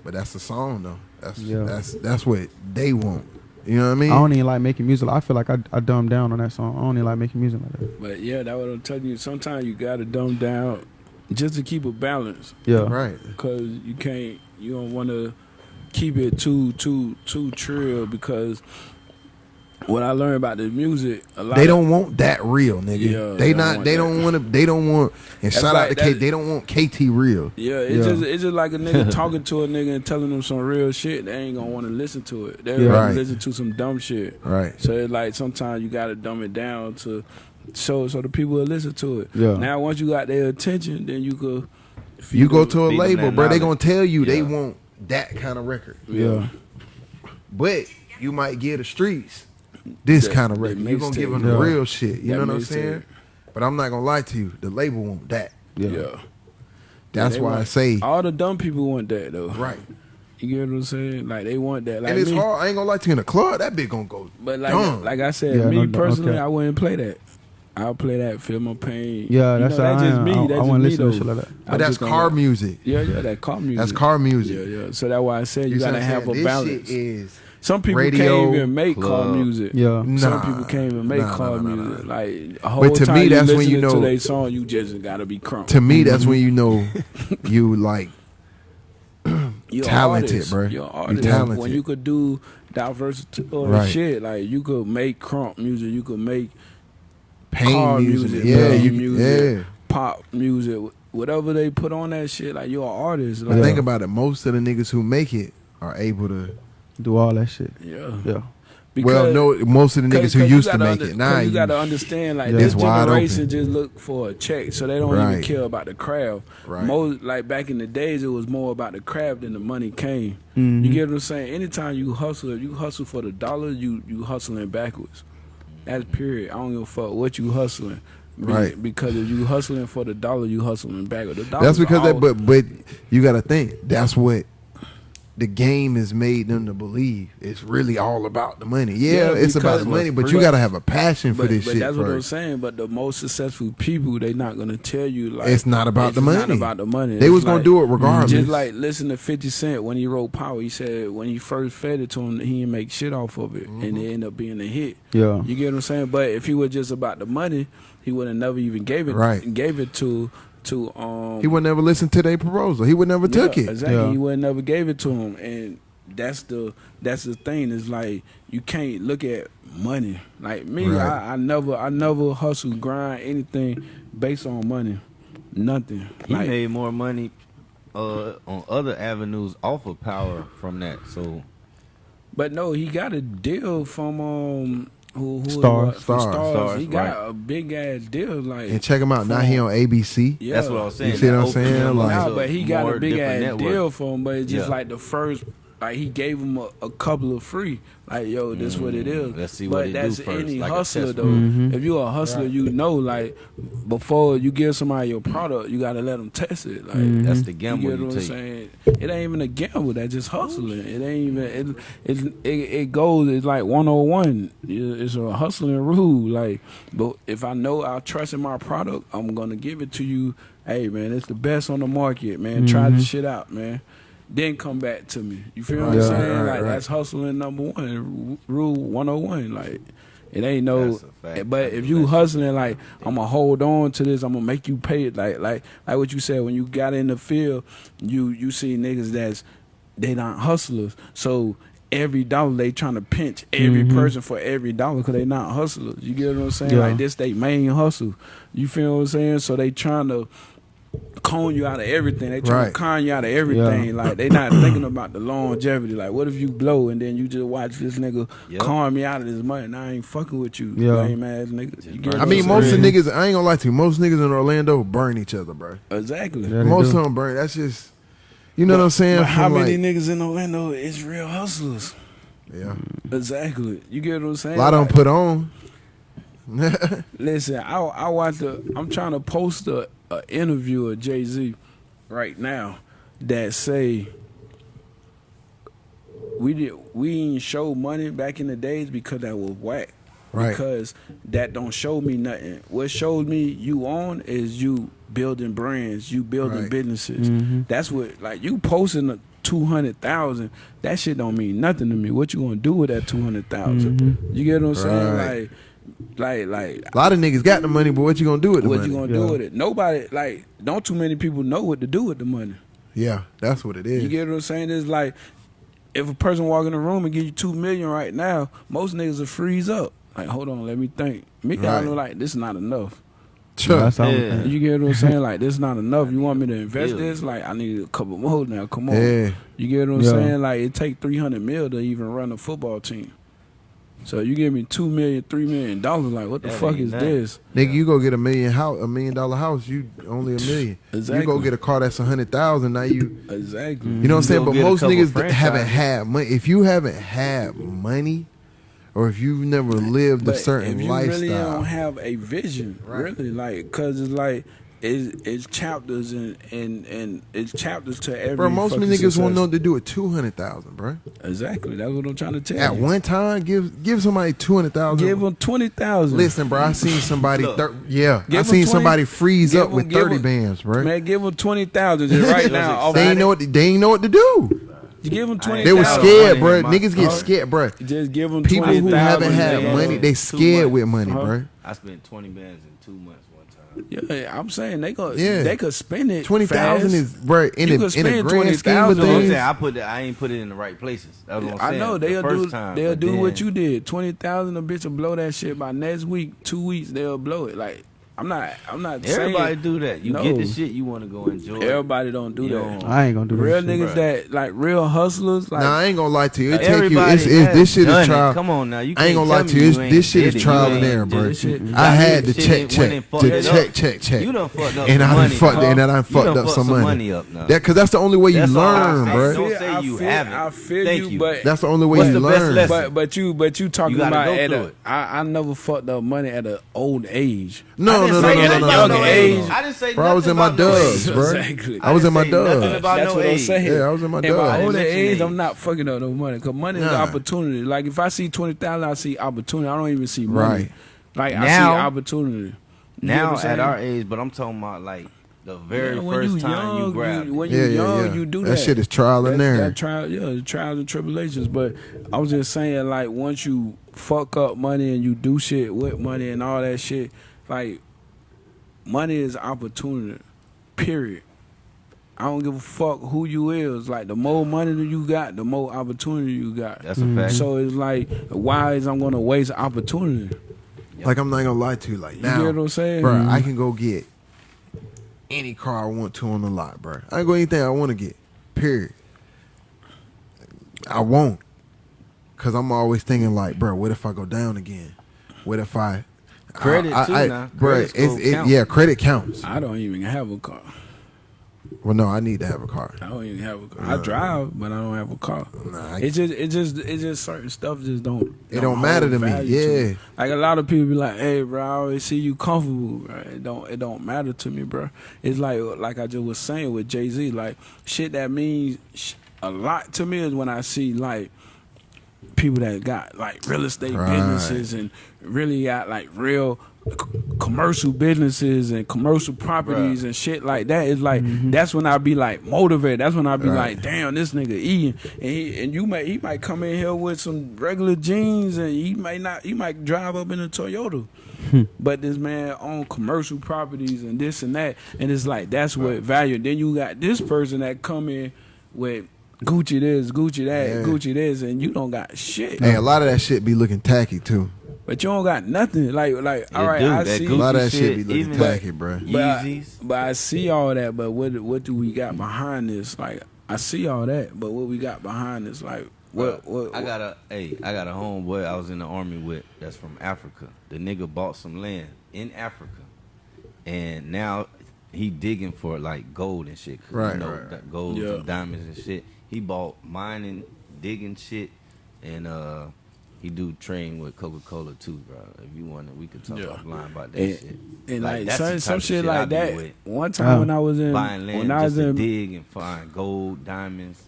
But that's the song though. That's Yeah. that's that's what they want. You know what I mean? I don't even like making music. I feel like I, I dumbed down on that song. I don't even like making music like that. but yeah, that what I'm telling you. Sometimes you gotta dumb down just to keep a balance, Yeah. right. cause you can't. You don't want to keep it too too too trill because what I learned about the music, a lot They of- don't want that real, nigga. Yeah, they they don't They don't want to. They don't want. And That's shout like- out to K. They don't want KT real. Yeah, it's Yeah. just it's just like a nigga [LAUGHS] talking to a nigga and telling them some real shit. They ain't gonna want to listen to it. They Yeah. rather Right. listen to some dumb shit. Right. So it's like sometimes you gotta dumb it down to so so the people will listen to it. Yeah. Now once you got their attention, then you could. You go to a label, bro. They gonna tell you they want that kind of record. Yeah. But you might give the streets this That- kind of record. You're gonna give them the real shit. You That know what I'm mixtape. saying? But I'm not gonna lie to you. The label want that. Yeah. Yeah. That's They why I say all the dumb people want that though. right. You get what I'm saying? Like they want that. Like and it's me. hard. I ain't gonna lie to you in the club. That bitch gonna go. But like dumb. like I said, Yeah, me no, no, personally, okay. I wouldn't play that. I'll play that, feel my pain. Yeah, You that's know, that's I just am. me. I, That's I just want me, to though. shit like that. but that's car music. Yeah, yeah, that car music. That's car music. Yeah, yeah. So that's why I said you, see what gotta have saying? a this balance. Shit is Some people radio, can't even make car club. music. Yeah. Nah, Some people can't even make nah, car nah, nah, nah, music. nah. Like a whole But to time me, you that's when you know- to their song, you just gotta be crunk. to me. That's mm-hmm. when you know [LAUGHS] you like [CLEARS THROAT] You're talented, artist. bro. You're an You artist. talented. When you could do diversity Right. shit, like you could make crunk music, you could make pain car music. music, Yeah, you music. yeah. pop music, whatever they put on that shit. Like you're an artist. Like, think about it. Most of the niggas who make it are able to. Do all that shit. yeah. Yeah. well, no, most of the niggas who used to make under- it. Now you you gotta understand, like Yeah. this It's wide generation open. just look for a check, so they don't Right. even care about the craft. Right. Most like back in the days, it was more about the craft than the money came. Mhm. You get what I'm saying? Anytime you hustle, if you hustle for the dollar, you you hustling backwards. That's period. I don't give a fuck what you hustling. Be- Right. Because if you hustling for the dollar, you hustling back. The That's because that, but but you got to think that's what the game has made them to believe. It's really all about the money. Yeah, Yeah, it's about the money, but you got to have a passion for but, this but shit that's what I'm saying. But the most successful people, they're not gonna tell you like It's not about it's the Not money. about the money. They It's was gonna do it regardless. Just like listen to Fifty Cent when he wrote Power. He said when he first fed it to him, he didn't make shit off of it, Mm-hmm. and it ended up being a hit. Yeah. You get what I'm saying? But if he was just about the money, he would have never even gave it. Right. Gave it to to um. He would never listen to their proposal. He would never took it. Exactly. Yeah. He would never gave it to him, and that's the that's the thing. Is like you can't look at money. Like me, Right. I, I never I never hustle grind anything based on money. Nothing. He Like made more money uh, on other avenues off of power from that. So But no, he got a deal from um who, who Starz. it was? Starz. Starz. Starz, He got right. a big ass deal. Like And check him out. Now he on ABC. yeah. that's what I was saying. You see what I'm saying? Like- No, but he got a big ass networks. deal for him. But it's just Yeah. like the first, like he gave him a, a couple of free. Like yo, this what it is. Mm, let's see but what it do that's first, any like hustler test though. run. If you are a hustler, you know like before you give somebody your product, you gotta let them test it. Like That's the you gamble get you, what I'm take. saying? It ain't even a gamble. That's just hustling. It ain't even. It it it, it goes. It's like one on one. It's a hustling rule. Like, but if I know I trust in my product, I'm gonna give it to you. Hey man, it's the best on the market, man. Try this shit out, man. Then come back to me. You feel what I'm saying? right, like right. that's hustling number one. Rule 101. Like. It ain't no, That's a fact. but That's if you hustling like I'm gonna hold on to this, I'm gonna make you pay it. Like like like what you said when you got in the field, you you see niggas that's they not hustlers. So every dollar they trying to pinch every mm-hmm. person for every dollar because they not hustlers. You get what I'm saying? Yeah. Like this they main hustle. You feel what I'm saying? So they trying to con you out of everything. They trying Right. to con you out of everything. Yeah. Like they not [CLEARS THROAT] thinking about the longevity. Like what if you blow and then you just watch this nigga Yep. con me out of this money and I ain't fucking with you, Yeah. lame ass nigga. You I mean, I'm most of the niggas. I ain't gonna lie to you. Most niggas in Orlando burn each other, bro. exactly. Yeah, Most do. of them burn. That's just. You know what I'm saying? But how From, many like- niggas in Orlando is real hustlers? Yeah. Exactly. You get what I'm saying? A lot of them put on. [LAUGHS] Listen, I I watch the. I'm trying to post a, a interview of Jay Z right now that say we did we didn't show money back in the days because that was whack. Right. Because that don't show me nothing. What showed me you on is you building brands, you building Right. businesses. Mm-hmm. That's what like you posting a two hundred thousand. That shit don't mean nothing to me. What you gonna do with that two hundred You get what I'm saying? Like, like, like. A lot of niggas got the money, but what you gonna do with the What money? you gonna Yeah. do with it? Nobody like. Don't too many people know what to do with the money. yeah, that's what it is. You get what I'm saying? It's like if a person walk in the room and give you two million right now, most niggas will freeze up. Like, hold on, let me think. Me, I Right. know like this is not enough. [LAUGHS] Sure. That's how Yeah. You get what I'm saying? Like this is not enough. You want me to invest Yeah. this? Like I need a couple more now. Come on. Yeah. You get what I'm Yeah. saying? Like it take three hundred mil to even run a football team. So you give me two million, three million dollars. Like what the That fuck is nothing. this? Nigga, you go get a million house, a million dollar house. You only a million. You go get a car that's a hundred thousand. Now you, [LAUGHS] Exactly. you know what I'm saying. But most niggas franchises. haven't had money. If you haven't had money, or if you've never lived a certain if you lifestyle, really don't have a vision, really, like, cause it's like it's, it's chapters and, and and it's chapters to every. bro, most of fucking me niggas won't know what to do with two hundred thousand, bro. Exactly, that's what I'm trying to tell At you. one time, give give somebody two hundred thousand. Give them twenty thousand. Listen, bro, I seen somebody. Look. Thir- yeah, Give I 'em seen 20 somebody freeze up up 'em- with give thirty 'em- bands, bro. man, give them twenty thousand right now. they ain't know what they ain't know what to do. You give them twenty. They were scared, bro. money in my Niggas get scared, bro. Just give them People twenty who haven't had money, they scared with money, Huh? bro. I spent twenty bands in two months one time. Yeah, I'm saying they go. Yeah. they could spend it. Twenty thousand is bro in You a, could in a spend grand scheme of 20,000 That's I'm saying. I put it. I ain't put it in the right places. That's what I'm I know they'll first do time, they'll but do what you did. Twenty thousand, a bitch will blow that shit by next week, two weeks they'll blow it. Like I'm not I'm not Everybody saying do that. You No. get the shit you want to go enjoy. everybody don't do You that. I ain't gonna do Real that. shit. niggas that like real hustlers like Nah, I ain't gonna lie to you. It take you. Everybody It's, it's, this shit done is it. trial. Come on now, you I ain't gonna lie to me you. This shit is trial and error, bro. shit. I had to shit check, went check, and fucked to it check, up. check, check. You done fucked up and I done money. fucked, huh? and I done fucked up fucked some money. up. That, cause that's the only way you That's all I learn, bro. Don't say you haven't. I feel Thank you, you. but That's the only way you learn. lesson? but but you but you talking about go at through a, it. I, I never fucked up money at an old age. No, I didn't no, say no, nothing no, about no, no no, age. no. I didn't say Bro, I was in my about dubs, bro. Exactly. I was in my didn't say nothing dubs. That's what I'm age. saying. Yeah, I was in my And by dubs. older mention age, age. I'm not fucking up no money because money is Nah. opportunity. Like if I see twenty thousand, I see opportunity. I don't even see money. Right. Like I see opportunity. You Now at our age, but I'm talking about like the very Yeah, first you time young, you grab. it. when you yeah, young, yeah. you do That that. shit is trial and That- error. That trial, yeah, the trials and tribulations. But I was just saying, like, once you fuck up money and you do shit with money and all that shit, like, money is opportunity. Period. I don't give a fuck who you is. Like, the more money that you got, the more opportunity you got. That's a fact. Mm-hmm. So it's like, why is I'm gonna waste opportunity? Like I'm not gonna lie to you. Like You now, get what I'm saying? bro, I mm-hmm. can go get any car I want to on the lot, bro. I can go anything I want to get. Period. I won't, cause I'm always thinking like, bro, what if I go down again? What if I Credit I, too I, now. bro? Credit It's it, yeah, credit counts. I don't even have a car. Well, no, I need to have a car. I don't even have a car. I drive, but I don't have a car. Nah, I- It just, it just, it just certain stuff just don't. It don't matter to me, value yeah. Like a lot of people be like, "Hey, bro, I always see you comfortable." Bro. It don't, it don't matter to me, bro. It's like, like I just was saying with Jay Z, like shit that means sh- a lot to me is when I see like people that got like real estate Right. businesses and really got like real c- commercial businesses and commercial properties and shit like that. It's like mm-hmm. that's when I'd be like motivated. That's when I'd be Right. like, damn, this nigga eating, and he, and you might he might come in here with some regular jeans and he might not he might drive up in a Toyota. Hmm. But this man own commercial properties and this and that, and it's like that's what value. Then you got this person that come in with Gucci this, Gucci that, Yeah. Gucci this, and you don't got shit. Hey, a lot of that shit be looking tacky too. But you don't got nothing. Like like all It right, do. I That see. A lot of that Gucci shit be looking tacky, bro. But I, but I see all that. But what what do we got behind this? Like I see all that, but what we got behind this? Like what? what, I got a hey, I got a homeboy I was in the army with that's from Africa. The nigga bought some land in Africa, and now he digging for like gold and shit. 'cause Right, you know, right, right. gold Yeah. and diamonds and shit. He bought mining, digging shit, and uh, he do train with Coca Cola too, bro. If you want, to, we could talk Yeah. offline about that And- shit. and like, that's the some, some shit like that. with. One time Oh. when I was in Buying land when I just was to in dig and find gold, diamonds.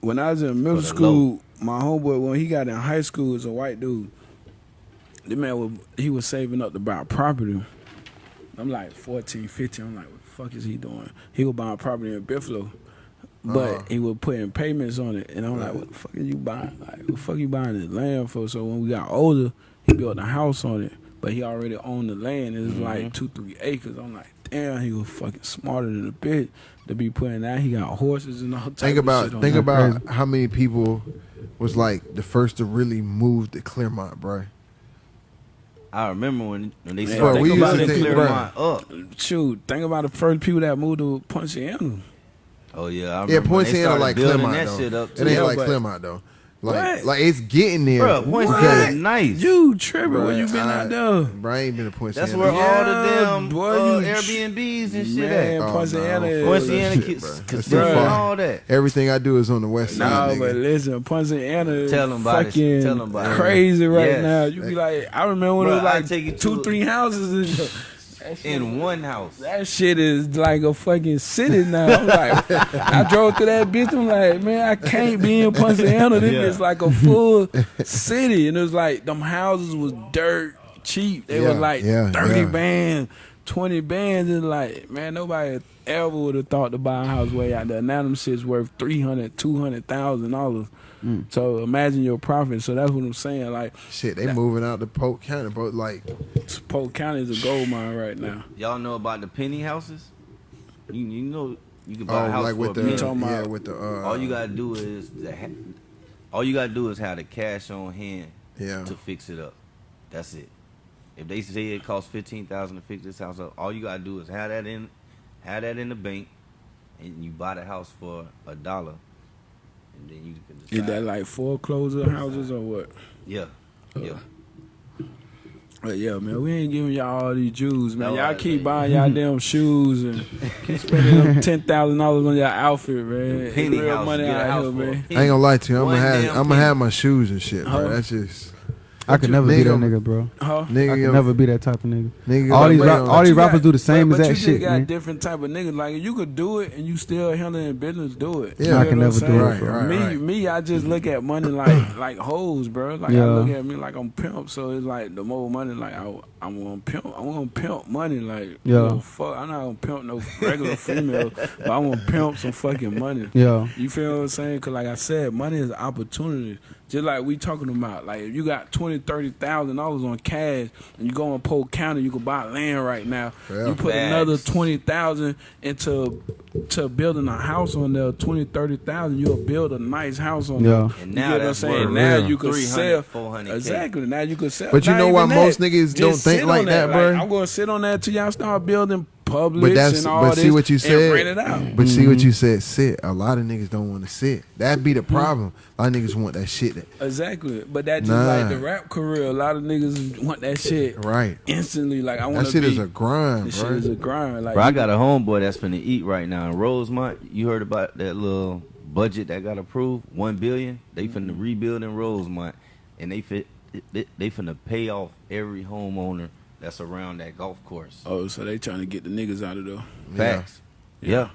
when I was in middle the school, my homeboy when he got in high school was a white dude. The man was he was saving up to buy property. I'm like 14, 15. I'm like, what the fuck is he doing? He was buying property in Buffalo. But Uh-huh. he was putting payments on it. And I'm like, what the fuck are you buying? Like, what the fuck you buying this land for? So when we got older, he built a house on it. But he already owned the land. It was Mm-hmm. like two, three acres. I'm like, damn, he was fucking smarter than a bitch to be putting that. He got horses and all type Think of about shit on think it. about how many people was like the first to really move to Clermont, bro. I remember when when they Man, started think about building it, think- Clermont up. Shoot, think about the first people that moved to Poinciana. Oh yeah, I Yeah, remember when they Poinciana started like building Clermont that though. shit up It ain't Yeah, like but- Clermont though. Like What? like it's getting there. Bro, Poinciana because- is nice. You tripping Bruh, when you been I- out there? Bro, I ain't been to Poinciana. That's where all the damn boy, uh, you- Airbnbs and shit Man, at. Oh, Poinciana no, is. fuck that Poinciana shit, kids, bro. Casino too and far. all that. Everything I do is on the west No, side, but nigga. listen, Poinciana is Tell 'em about it. fucking Tell 'em about it. crazy right Yes. now. You be like, I remember when it was like take two, three houses in the, that shit, In one house. that shit is like a fucking city now. I'm like, [LAUGHS] I drove through that bitch. I'm like, man, I can't be in Poinciana. This Yeah. is like a full city, and it was like them houses was dirt cheap. They Yeah, were like yeah, thirty yeah. bands, twenty bands, and like, man, nobody ever would have thought to buy a house way out there. Now them shit's worth three hundred, two hundred thousand dollars. Mm. So imagine your profit. So that's what I'm saying. Like, Shit, they moving out to Polk County, bro. Like, Polk County is a gold mine right now. Y'all know about the penny houses? You you know you can buy oh, a house like for with a the penny. talking yeah, with the uh, all you gotta do is the all you gotta do is have the cash on hand yeah. to fix it up. That's it. If they say it costs fifteen thousand to fix this house up, all you gotta do is have that in, have that in the bank, and you buy the house for a dollar, and then you can decide. Is that like foreclosure houses or what? yeah, uh, yeah. But yeah, man, we ain't giving y'all all these Jews, man. No, y'all I- keep buying y'all damn [LAUGHS] shoes and keep [LAUGHS] spending them ten thousand dollars on your outfit, man. It's Penny real house, money get a out here, man. I ain't gonna lie to you. I'm One gonna have I'm gonna have my shoes and shit, bro. Huh? That's just I could never nigga, be that nigga, bro. Huh? Nigga, I could never be that type of nigga. nigga all these ra- all these rappers do the same as that exact shit. But you just got man. different type of niggas. Like you could do it and you still handling business, do it. Yeah, I can never do it. Right, me, right. me, I just look at money like like hoes, bro. Like yeah. I look at me like I'm pimp. So it's like the more money, like I. I'm gonna pimp. I'm gonna pimp money. Like yeah, I fuck. I'm not gonna pimp no regular female, [LAUGHS] but I'm gonna pimp some fucking money. Yeah, you feel what I'm saying? Cause like I said, money is opportunity. Just like we talking about, like if you got twenty, thirty thousand dollars on cash, and you go in Polk County, you can buy land right now. Yeah. You put another twenty thousand into to building a house on there, 20, 30,000, you'll build a nice house on yeah. there. And now you know what I'm saying? Now real. you could sell. 400 Exactly. Now you could sell. But you know why most that. niggas Just don't think like that, that, bro? I'm going to sit on that till y'all start building Publix but that's, and all but this see what you said, it out. But mm-hmm. see what mm-hmm. you said, sit. A lot of niggas don't want to sit. That be the mm-hmm. problem. A lot of niggas want that shit. That, exactly. But that's just nah. like the rap career. A lot of niggas want that shit right instantly. Like I want that shit be, is a grind. Bro. shit is a grind. Like bro, I got a homeboy that's finna eat right now in Rosemont. You heard about that little budget that got approved, one billion. They finna mm-hmm. rebuild in Rosemont, and they fit. They, they finna pay off every homeowner that's around that golf course. Oh, so they trying to get the niggas out of there. Facts. Yeah.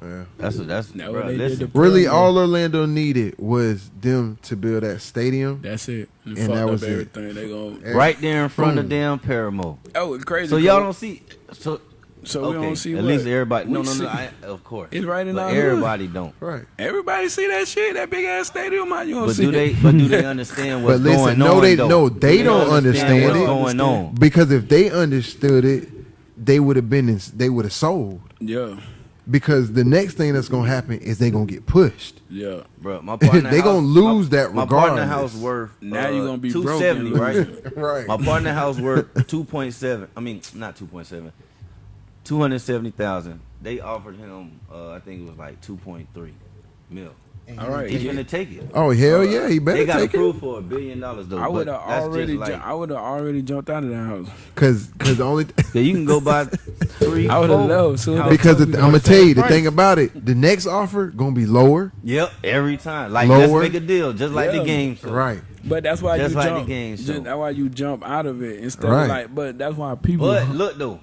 yeah. yeah. That's that's now bro, really all Orlando needed was them to build that stadium. That's it, and, and that was everything. It. They going right there in front Boom. of damn Parramore. Oh, crazy. So y'all don't see. So so okay. we don't see. At what? least everybody. We no, no, no. I, of course, it's right in but our Everybody hood. don't. Right. Everybody see that shit. That big ass stadium. How you don't but see? But do it? they? But do they understand what's but listen, going no, on? They. No, they, don't understand, understand what's going on. Because if they understood it, they would have been. In, they would have sold. Yeah. Because the next thing that's gonna happen is they gonna get pushed. Yeah, bro. My partner [LAUGHS] they house, gonna lose my, that. Regardless. My partner house worth now uh, you gonna be two seventy, right? [LAUGHS] right. My partner house worth two point seven. I mean, not two point seven two hundred seventy thousand. They offered him, uh, I think it was like two point three mil. All right, he's gonna take it. Oh hell uh, yeah, he better. They got approved it. for a billion dollars though. I would have already, like, ju- I would have already jumped out of the house. Cause, cause the only [LAUGHS] th- you can go buy [LAUGHS] three. I would have loved so because the, I'm gonna tell you the thing about it. The next offer gonna be lower. Yep, every time. Like lower. let's make a deal, just like yeah. the game. Show. Right. But that's why just you like jump. The game show. Just, that's why you jump out of it instead right. of like. But that's why people. But look though,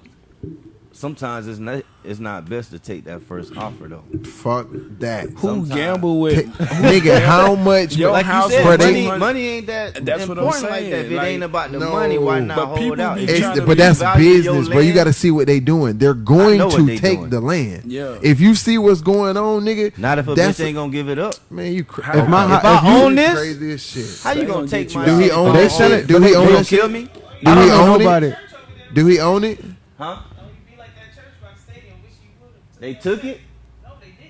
sometimes it's not it's not best to take that first offer though. Fuck that. Who sometimes. gamble with [LAUGHS] nigga? How much? Yo, like you said, money, money, money ain't that that's important what I'm saying. like that. If like, it ain't about the no, money, why not but hold out? It's, but that's business, bro. You got to see what they doing. They're going to they take doing. the land. Yeah. If you see what's going on, nigga, not if a bitch ain't gonna give it up. Man, you crazy. If, my, if, if I you, own this, shit. How you gonna take my? Do he own? They sell it. Do he own it? Kill me. Do he own it? Do he own it? Huh? They took it.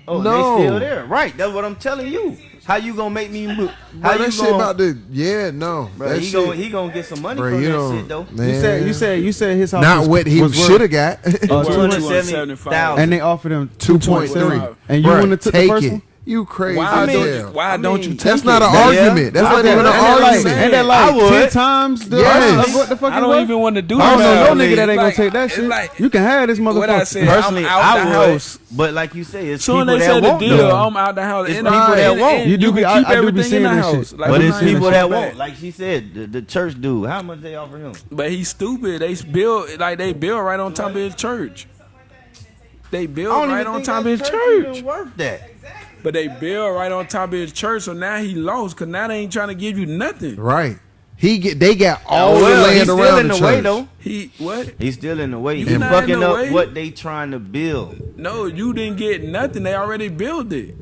Oh, no. they oh, still there, right? That's what I'm telling you. How you gonna make me move? How bro, you that shit gonna, about the yeah, no. Bro, he shit, gonna he gonna get some money bro, from you that shit though. Man. You said you said you said his house not was, what he should have got. Uh, Two hundred seventy thousand, and they offered him two point three. And you want to take the first it. One? You crazy. Why, don't, you, why I mean, don't you That's not an yeah. argument. That's not even an argument. Like, ain't that like I would. ten times the yes. of what the fuck I don't even want to do that. I don't know no nigga that ain't like, gonna take that shit. Like, you can have this motherfucker. Said, Personally, i house. But like you say, it's Soon people that want. Deal, though. I'm out the house. It's people that won't. You do be keep everything in the house. But it's people that want. Like she said, the church dude. How much they offer him? But he's stupid. They build like they build right on top of his church. They build right on top of his church. Worth that. But they build right on top of his church, so now he lost because now they ain't trying to give you nothing. Right. He get they got oh, all well, the land he's around still in the, the way though. He what? He's still in the way. You he fucking up way. what they trying to build. No, you didn't get nothing. They already built it.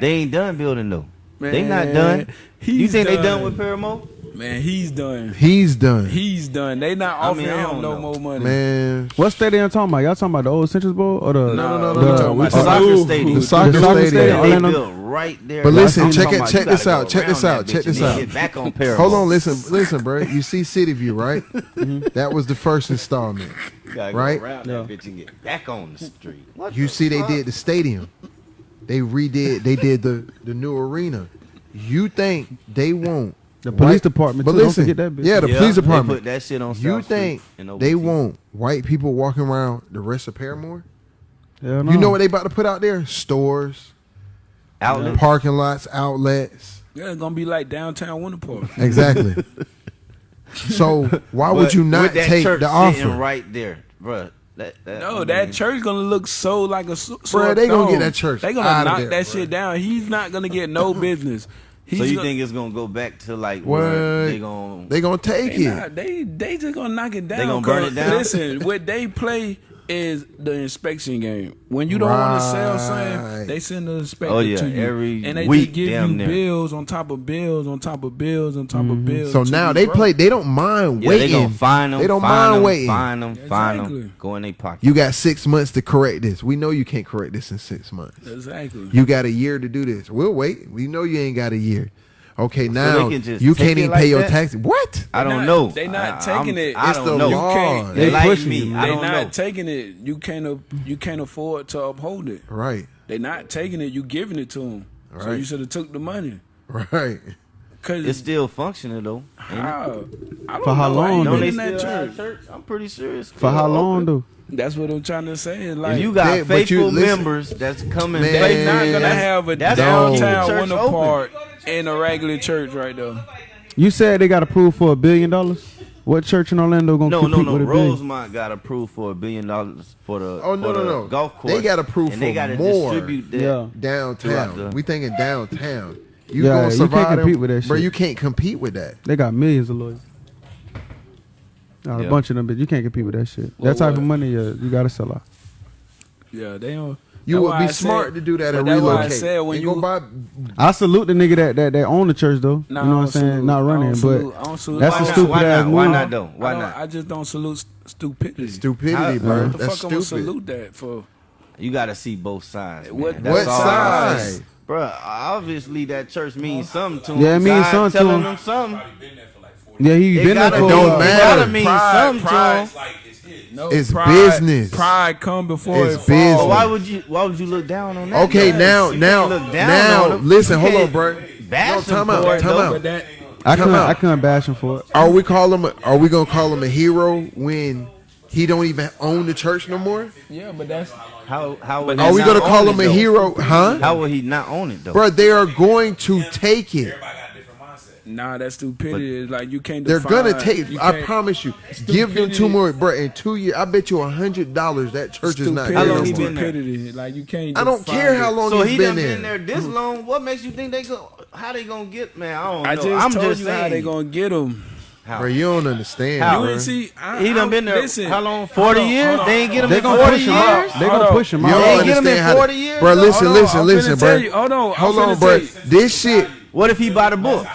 They ain't done building though. Man, they not done. You think done. they done with Parramore? Man, he's done. He's done. He's done. They not I offering mean, him no know. more money. Man, what stadium talking about? Y'all talking about the old Citrus Bowl or the no no no? The, no, no, no, no, the, the soccer stadium. The soccer, the soccer stadium. stadium. They built right there. But listen, check it. Check this out. Check this out. Check this out. Back on Paris. Hold on. Listen, listen, bro. You see City View, right? That was the first installment. Right. no, bitch and get back on the street. You see, they did the stadium. They redid. They did the the new arena. You think they won't the police white, department. But too. listen, don't that bitch. Yeah, the yeah, police department. put that shit on. South you think they want white people walking around the rest of Parramore? Hell no. You know what they about to put out there? Stores, outlets, parking lots, outlets. Yeah, it's gonna be like downtown Winter Park. [LAUGHS] Exactly. [LAUGHS] so why would you not take the offer? Right there, bruh. That, that, no, I mean, that church gonna look so like a. Bro, they gonna get that church. They gonna knock there, that shit down. He's not gonna get no [LAUGHS] business. He's So you gonna, think it's gonna go back to like where they gonna? They gonna take they, it. not, they they just gonna knock it down. They gonna burn 'cause it down? Listen, what they play is the inspection game. When you don't want to sell Right. something, they send the oh, inspector Oh, yeah, to you, every and they week, just give you near. bills on top of bills on top of bills on top of mm-hmm. bills. So now they broke. play. They don't mind Yeah, waiting. they gonna find them. They don't find mind them, waiting. Find them. Find Exactly. them. Go in their pocket. You got six months to correct this. We know you can't correct this in six months. Exactly. You got a year to do this. We'll wait. We know you ain't got a year. Okay, they now can just you take can't it even like pay your that? taxes. What? I don't not- know. they not I- taking I'm- it. I It's don't the know. law. You can't- They They like pushing me. you. I They don't not know. taking it. You can't. You can't afford to uphold it. Right, They not taking it. You giving it to them. So Right. you should have took the money. right. Cause It's still functioning though. ain't it? how? I don't For how know. I ain't long, Don't been they in that still church. have church? I'm pretty sure it's For still how long open. though? That's what I'm trying to say. Like If you got They- but you- faithful listen. members that's coming, Man, back, they not gonna have a that's how you downtown keep the winter church open. part in a regular church right there. You said they got approved for a billion dollars. What church in Orlando gonna No, compete no, no. with a billion? Rosemont got approved for a billion dollars for the Oh, no, no, no. golf course. They got approved and they for gotta more. distribute that. Yeah. Downtown. Throughout the- we thinking downtown. You Yeah, gonna you can't survive? them- compete with that Bro, shit. you can't compete with that. They got millions of lawyers. Got Yeah. a bunch of them, but you can't compete with that shit. Well, that type what? of money, uh, you gotta sell out. Yeah, they don't. You would be I smart said- to do that but and that's why I relocate. said when you- buy, I salute the nigga that that, that own the church though. Nah, you know what I'm saying? salute- Not running, but salute- that's Why a not? stupid Why ass not? Why not though? Why don't. I just don't salute stupidity. stupidity, How- bro. What the That's fuck I'm gonna stupid. salute that for? You got to see both sides. Man. What- That's What all. side? Bruh, obviously that church means something to him. Yeah, it means God something to telling him. them something. Yeah, he It been there gotta, for It a don't while. matter. It gotta mean Pride- something pride- to him. No, It's pride, business. Pride come before It's it falls. business. But why would you? Why would you look down on that? Okay, man? now, You now, look down now, on them. listen, hold on, bro. Bash No, them time out, time though. out. That, I couldn't, out. I couldn't bash him for it. Are we call him? Are we gonna call him a hero when he don't even own the church no more? yeah, but that's How how would Are we gonna call him a though? hero? Huh? How will he not own it though? Bro, they are going to take it. Nah. That's stupidity. It's like you can't. They're define, gonna take. I promise you. Give them two more, bro. In two years, I bet you a hundred dollars that church is not Stupidity. here How long no he more. been there? Stupidity. Like you can't. I don't care it. how long so he's he been done there. been there this long. What makes you think they go? How they gonna get man? I don't know. I just I'm told just you saying. how they gonna get them. How? Bro, you don't understand. How? You bro. ain't see. I, He done I- been there. Listen, how long? hold Forty on, years? hold on. They ain't get him They in gonna forty push him out. They Hold gonna push him You out. don't They ain't get him understand in how. 40 years, Bro, listen, listen, listen, bro. tell you- hold on, hold on, bro. This shit, What if he buy the book?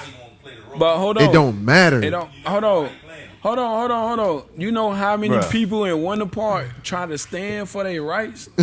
But hold on. it don't matter. It don't. Hold on. Hold on, hold on, hold on. You know how many Bruh. people in Winter Park try to stand for their rights? [LAUGHS]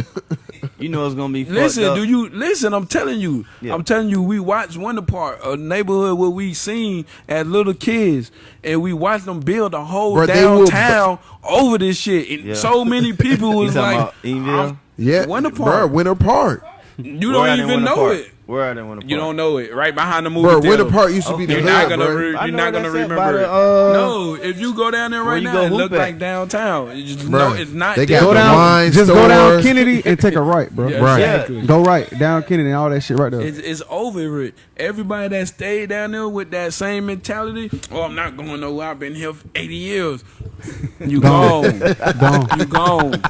You know it's gonna be. listen, up. do you listen? I'm telling you. Yeah. I'm telling you. We watched Winter Park, a neighborhood where we seen as little kids, and we watched them build a whole Bruh, they will- downtown over this shit. And Yeah. so many people [LAUGHS] was talking like. I'm- yeah, Wonder bro, Park. Winter Park. you don't even know Park? it. Where at in Winter Park? You don't know it. Right behind the movie Bro, theater. Winter Park used to be the You're hood, not gonna. bro. Re- I you're know not gonna it remember by the, it. uh, no, if you go down there right you now, go it hoop look at? like downtown. It's just, Bro, no, it's not. they got Go the down, wine just go down stores. Kennedy and take a right, bro. Yeah, Right. exactly. Go right down Kennedy and all that shit right there. It's, it's over it. Everybody that stayed down there with that same mentality, oh, I'm not going nowhere. I've been here for 80 years. You gone. [LAUGHS] Gone. you gone.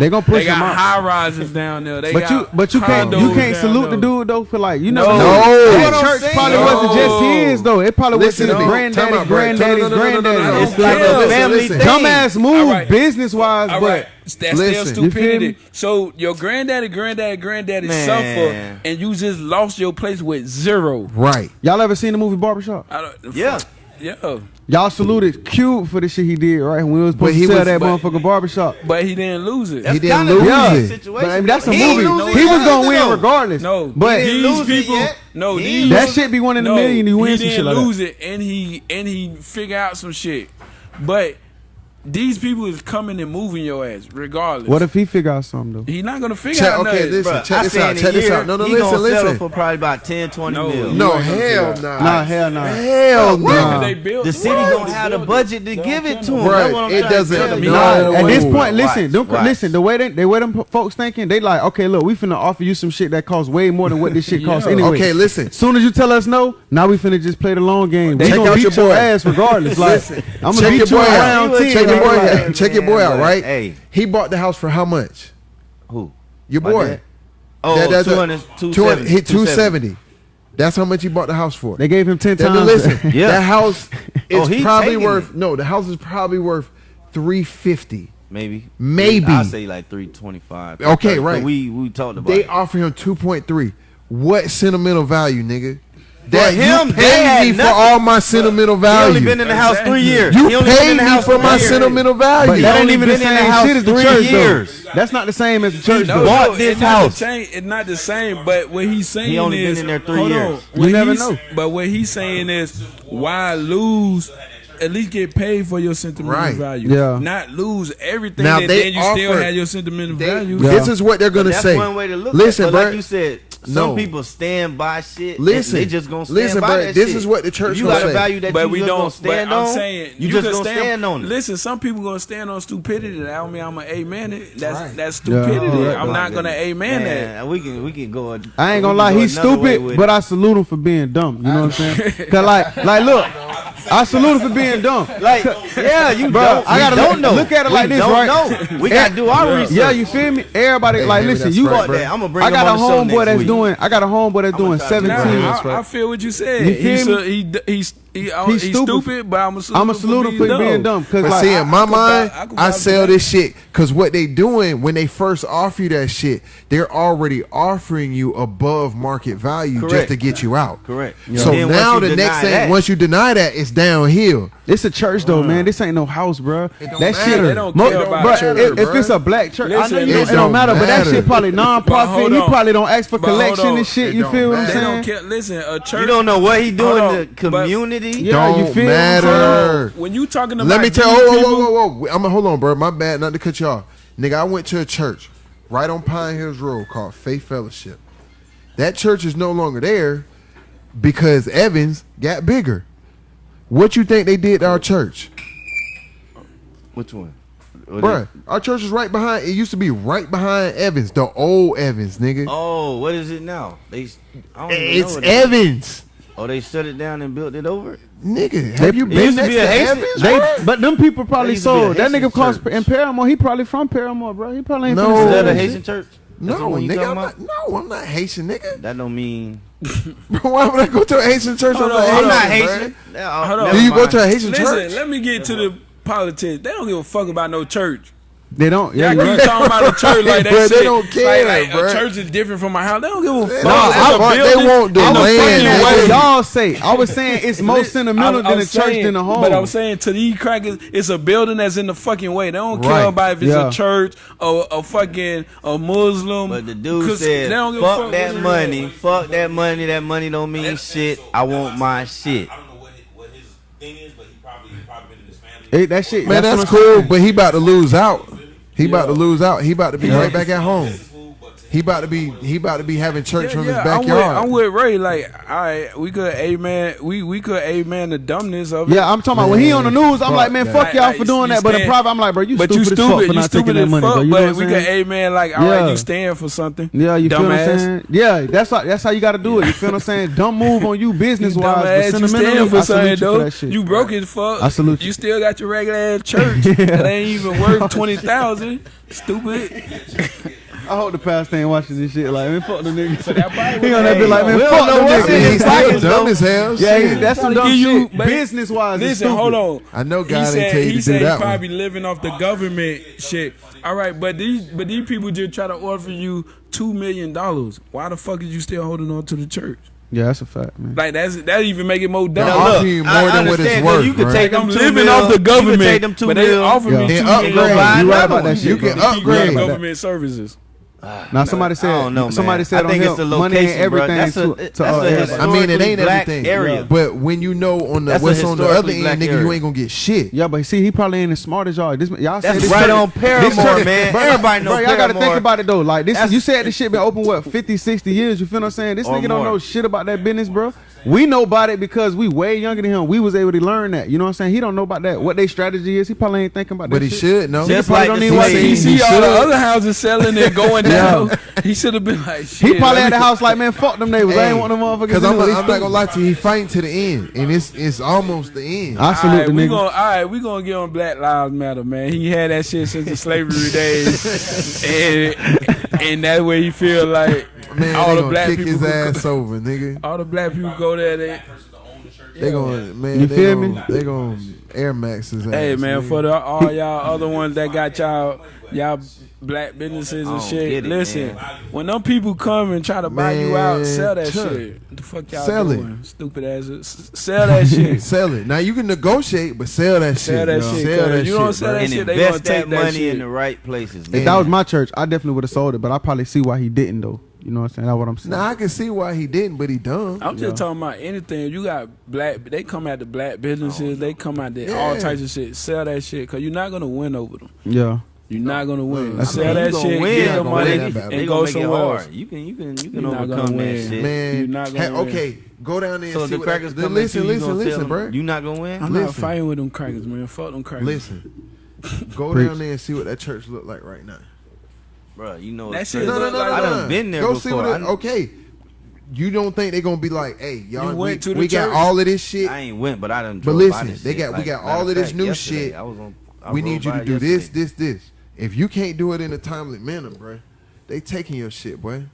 They gonna They push him got out. high rises down there. They But got you, but you can't, you can't down salute the dude though for like you never know. No. That What I'm church saying. probably wasn't just his though. It probably Listen was to his me. granddaddy, Time out, granddaddy's No, no, no, no, no, no, granddaddy. no, no. It's like a family listen. thing. Dumbass move, business wise, but that's Listen. still stupidity. me? So your granddaddy, granddaddy, granddaddy Man. suffer, and you just lost your place with zero. Right. y'all ever seen the movie Barbershop? I don't, Yeah. yeah. Y'all saluted Cube for the shit he did, right? When we was But supposed he to sell was- that but- motherfucking barbershop. But he didn't lose it. He didn't kinda lose Yeah, it. but I mean, that's a He ain't movie. lose He was gonna win though. regardless. No, but He didn't these lose it people, yet. no, He these that shit be one in a no, million. You win he some didn't shit like lose that. it, and he and he figure out some shit. But these people is coming and moving your ass, regardless. What if he figure out something though? He's not gonna figure check, out okay, nothing. Okay, listen, check I this out. Check this out. No, no, he listen, gonna listen. For probably about 10, 20 no, mil. No, hell nah. Nah, hell nah. Hell no. They the city what? don't have the budget to give it to him. Right. It doesn't. No. At this point, listen, don't listen. The way they, the way them folks thinking, they like, okay, look, we finna offer you some shit that costs way more than what this shit [LAUGHS] costs anyway. Okay, listen. Soon as you tell us no, now we finna just play the long game. They gonna beat your ass regardless. I'm gonna beat your ass. ten your boy. Out. Check your boy out, right? Hey, he bought the house for how much? Who? Your boy. Dad? Oh, that, that's 200, 270, hit 270. That's how much he bought the house for. They gave him ten that, times. Listen, yeah. that house [LAUGHS] oh, is oh, probably worth it. no. The house is probably worth three fifty. Maybe. Maybe. I say like three twenty five. Okay, right. We we talked about. They offer him two point three. What sentimental value, nigga? that for him, you paid me nothing. for all my sentimental value. He only been in the house three years. You he paid me for my years. sentimental value. But that ain't even the same shit as the church, years. though. That's not the same as the church. No, bought no, this it's house. Not same, it's not the same. But what he's saying is, he only is, been in there three years. We never know. But what he's saying is, why lose? At least get paid for your sentimental right. value. Yeah. Not lose everything. Now that they then you offer, still have your sentimental they, value. Yeah. This is what they're gonna say. That's One way to look Listen, at, bro. Like you said, some people stand by shit. Listen, they just gonna stand listen, by but that this shit. is what the church. You got a value that but you we just don't, gonna stand on. I'm saying you, you just gonna stand, stand, on. It. Listen, some people gonna stand on stupidity. I don't mean I'm an amen. It. That's right. that's stupidity. I'm not gonna amen man, that. We can we can go. I ain't gonna lie, go he's stupid, but I salute him for being dumb. You know what I'm saying? [LAUGHS] Cause like like look. I salute him for being dumb. Like, yeah, you bro. Don't, I gotta don't look, know. look at it we like this, right? Know. We gotta do our research. Yeah, you feel me? Everybody, hey, like, listen, you. Right, that. I'm gonna bring. I got a homeboy that's week. doing. I got a homeboy that's doing 17. I, I, feel what you said. You feel he, me? he, he he, I, he's, he's stupid. stupid, but I'm gonna salute, I'm salute him for being, being dumb. Cause but like, see, in my I, mind, I, I, I sell this shit because what they doing when they first offer you that shit, they're already offering you above market value Correct. just to get you out. Correct. Yeah. So then now the next thing, once you deny that, it's downhill. It's a church though, uh, man. This ain't no house, bro. That matter. shit. They don't care about bro, church, if, bro. if it's a black church, Listen, I know you, it, don't matter, matter, but that shit probably [LAUGHS] non-profit. You probably don't ask for collection and shit. You feel what I'm saying? Listen, a church. You don't know what he doing to community identity yeah, don't you feel matter. When you talking about, let me tell. Whoa, whoa, whoa, whoa, whoa! I'ma hold on, bro. My bad, not to cut you off, nigga. I went to a church right on Pine Hills Road called Faith Fellowship. That church is no longer there because Evans got bigger. What you think they did to our church? Which one? Bruh, our church is right behind. It used to be right behind Evans, the old Evans, nigga. Oh, what is it now? They, it's Evans. Oh, they shut it down and built it over. Nigga, have you been next to, to haitian They, but them people probably sold. That nigga cost in Parramore. He probably from Parramore, bro. He probably ain't no. from. Is that a Haitian church? No, nigga, I'm not, no, I'm not Haitian, nigga. That don't mean. [LAUGHS] bro, why would I go to a Haitian church? I'm, on, not, I'm not Haitian. Hold on, Do you mind. go to a Haitian Listen, church? Let me get to the politics. They don't give a fuck about no church. They don't. Yeah, yeah you talking about a church like [LAUGHS] that. shit. They don't care. Like, like, a church is different from my house. They don't give a fuck. No, I, I, they want the I'm land. y'all say. I was saying it's [LAUGHS] more sentimental I, than a saying, church than a home. But I'm saying to these crackers, it's a building that's in the fucking way. They don't right. care about if it's yeah. a church or a fucking a Muslim. But the dude said, "Fuck, fuck that money. Fuck that money. That money don't mean shit. So I want my shit." I don't know what his, what his thing is, but he probably probably been in his family. Hey, that shit. Man, that's cool. But he about to lose out. He yeah. about to lose out. He about to be yeah. right back at home. He about to be he about to be having church yeah, from yeah, his backyard. I'm with, I'm with Ray. Like, all right, we could amen. We we could amen the dumbness of it. Yeah, I'm talking about when he on the news. I'm like, man, fuck y'all like, for doing that. Stand, but in private, I'm like, bro, you but stupid, you stupid as fuck for not taking that money. Fuck, but we could amen. Like, all yeah. right, you stand for something. Yeah, you feel what I'm saying? Yeah, that's how, that's how you got to do it. You feel what I'm saying? Dumb move on you [LAUGHS] business wise, but sentimentally, for something though. You broke as fuck. I salute you. You still got your regular ass [LAUGHS] church that ain't even worth [LAUGHS] twenty thousand. Stupid. I hope the past ain't watching this shit. Like, man, fuck the nigga. So he gonna be like, man, fuck the nigga. He's still dumb as hell. Yeah, he, that's some dumb you, shit. Business wise, listen, hold on. I know God said, ain't tell you he to said do that. He probably one. living off the government shit. All right, but these but these people just try to offer you two million dollars. Why the fuck is you still holding on to the church? Yeah, that's a fact, man. Like that's that even make it more dumb. Look, you more I than what it's worth. You can right? take them I'm living mil, off the government. You can take them two but they offer yeah. me two million. You, right about you can upgrade government services. Ah, now somebody said know, somebody man. said I think it's the location, money and everything bro. That's a, to all everybody. I mean it ain't everything. Area. But when you know on the what's on the other end, nigga, area. you ain't gonna get shit. Yeah, but see, he probably ain't as smart as y'all. This y'all that's this right on Parramore, [LAUGHS] man. Bro, everybody knows. Bro, y'all gotta think about it though. Like this, that's, you said this shit been open what 50, 60 years. You feel what I'm saying? This nigga more. don't know shit about that business, bro. We know about it because we way younger than him. We was able to learn that. You know what I'm saying? He don't know about that. What their strategy is, he probably ain't thinking about that. But he shit. should know. Just he like don't even see. he see all the other houses selling and going [LAUGHS] down. he should have been like, shit, He probably had the house like, man, fuck them neighbors. Hey, I ain't want them motherfuckers. Because I'm, I'm not gonna lie to you, he fighting to the end, and it's it's almost the end. I salute right, the nigga. All right, we gonna get on Black Lives Matter, man. He had that shit since the slavery days. [LAUGHS] and, and that where you feel like [LAUGHS] man, all the black kick people his ass go, over, nigga. All the black people go there. They, they gonna man. You they feel gonna, me? They gonna Air Maxes. Hey man, for the, all y'all other ones that got y'all y'all black businesses and shit. It, listen, man. when them people come and try to buy you out, sell that shit. What the fuck y'all sell doing? It. Stupid ass. Sell that [LAUGHS] shit. sell it. Now you can negotiate, but sell that sell shit. That shit sell that you shit. Don't sell that and shit. They gonna take that money that in the right places. Man. If that was my church, I definitely would have sold it, but I probably see why he didn't though. You know what I'm saying? That's what I'm saying. Now I can see why he didn't, but he done. I'm just yeah. talking about anything. You got black. They come out the black businesses. Oh, they come out there, yeah. all types of shit. Sell that shit because you're not gonna win over them. Yeah. You're not gonna win. That's Sell that shit, win, get the money, and they go somewhere else. You can, you can, you can overcome that shit. Man, you're not gonna hey, win. Okay, go down there. So and the see crackers what, come listen, listen, you listen, bro. You not gonna win. I'm listen. not fighting with them crackers, man. Fuck them crackers. Listen, go down there and see what that church look like right now bro, you know that shit. No, no, no, no, I done been there Go before. See what it, okay. You don't think they're gonna be like, hey, y'all, we, we got all of this shit. I ain't went, but I done. But listen, they got like, we got all of this new shit. I was on. I we need you to do yesterday. this, this, this. If you can't do it in a timely manner, bro, they taking your shit, bro.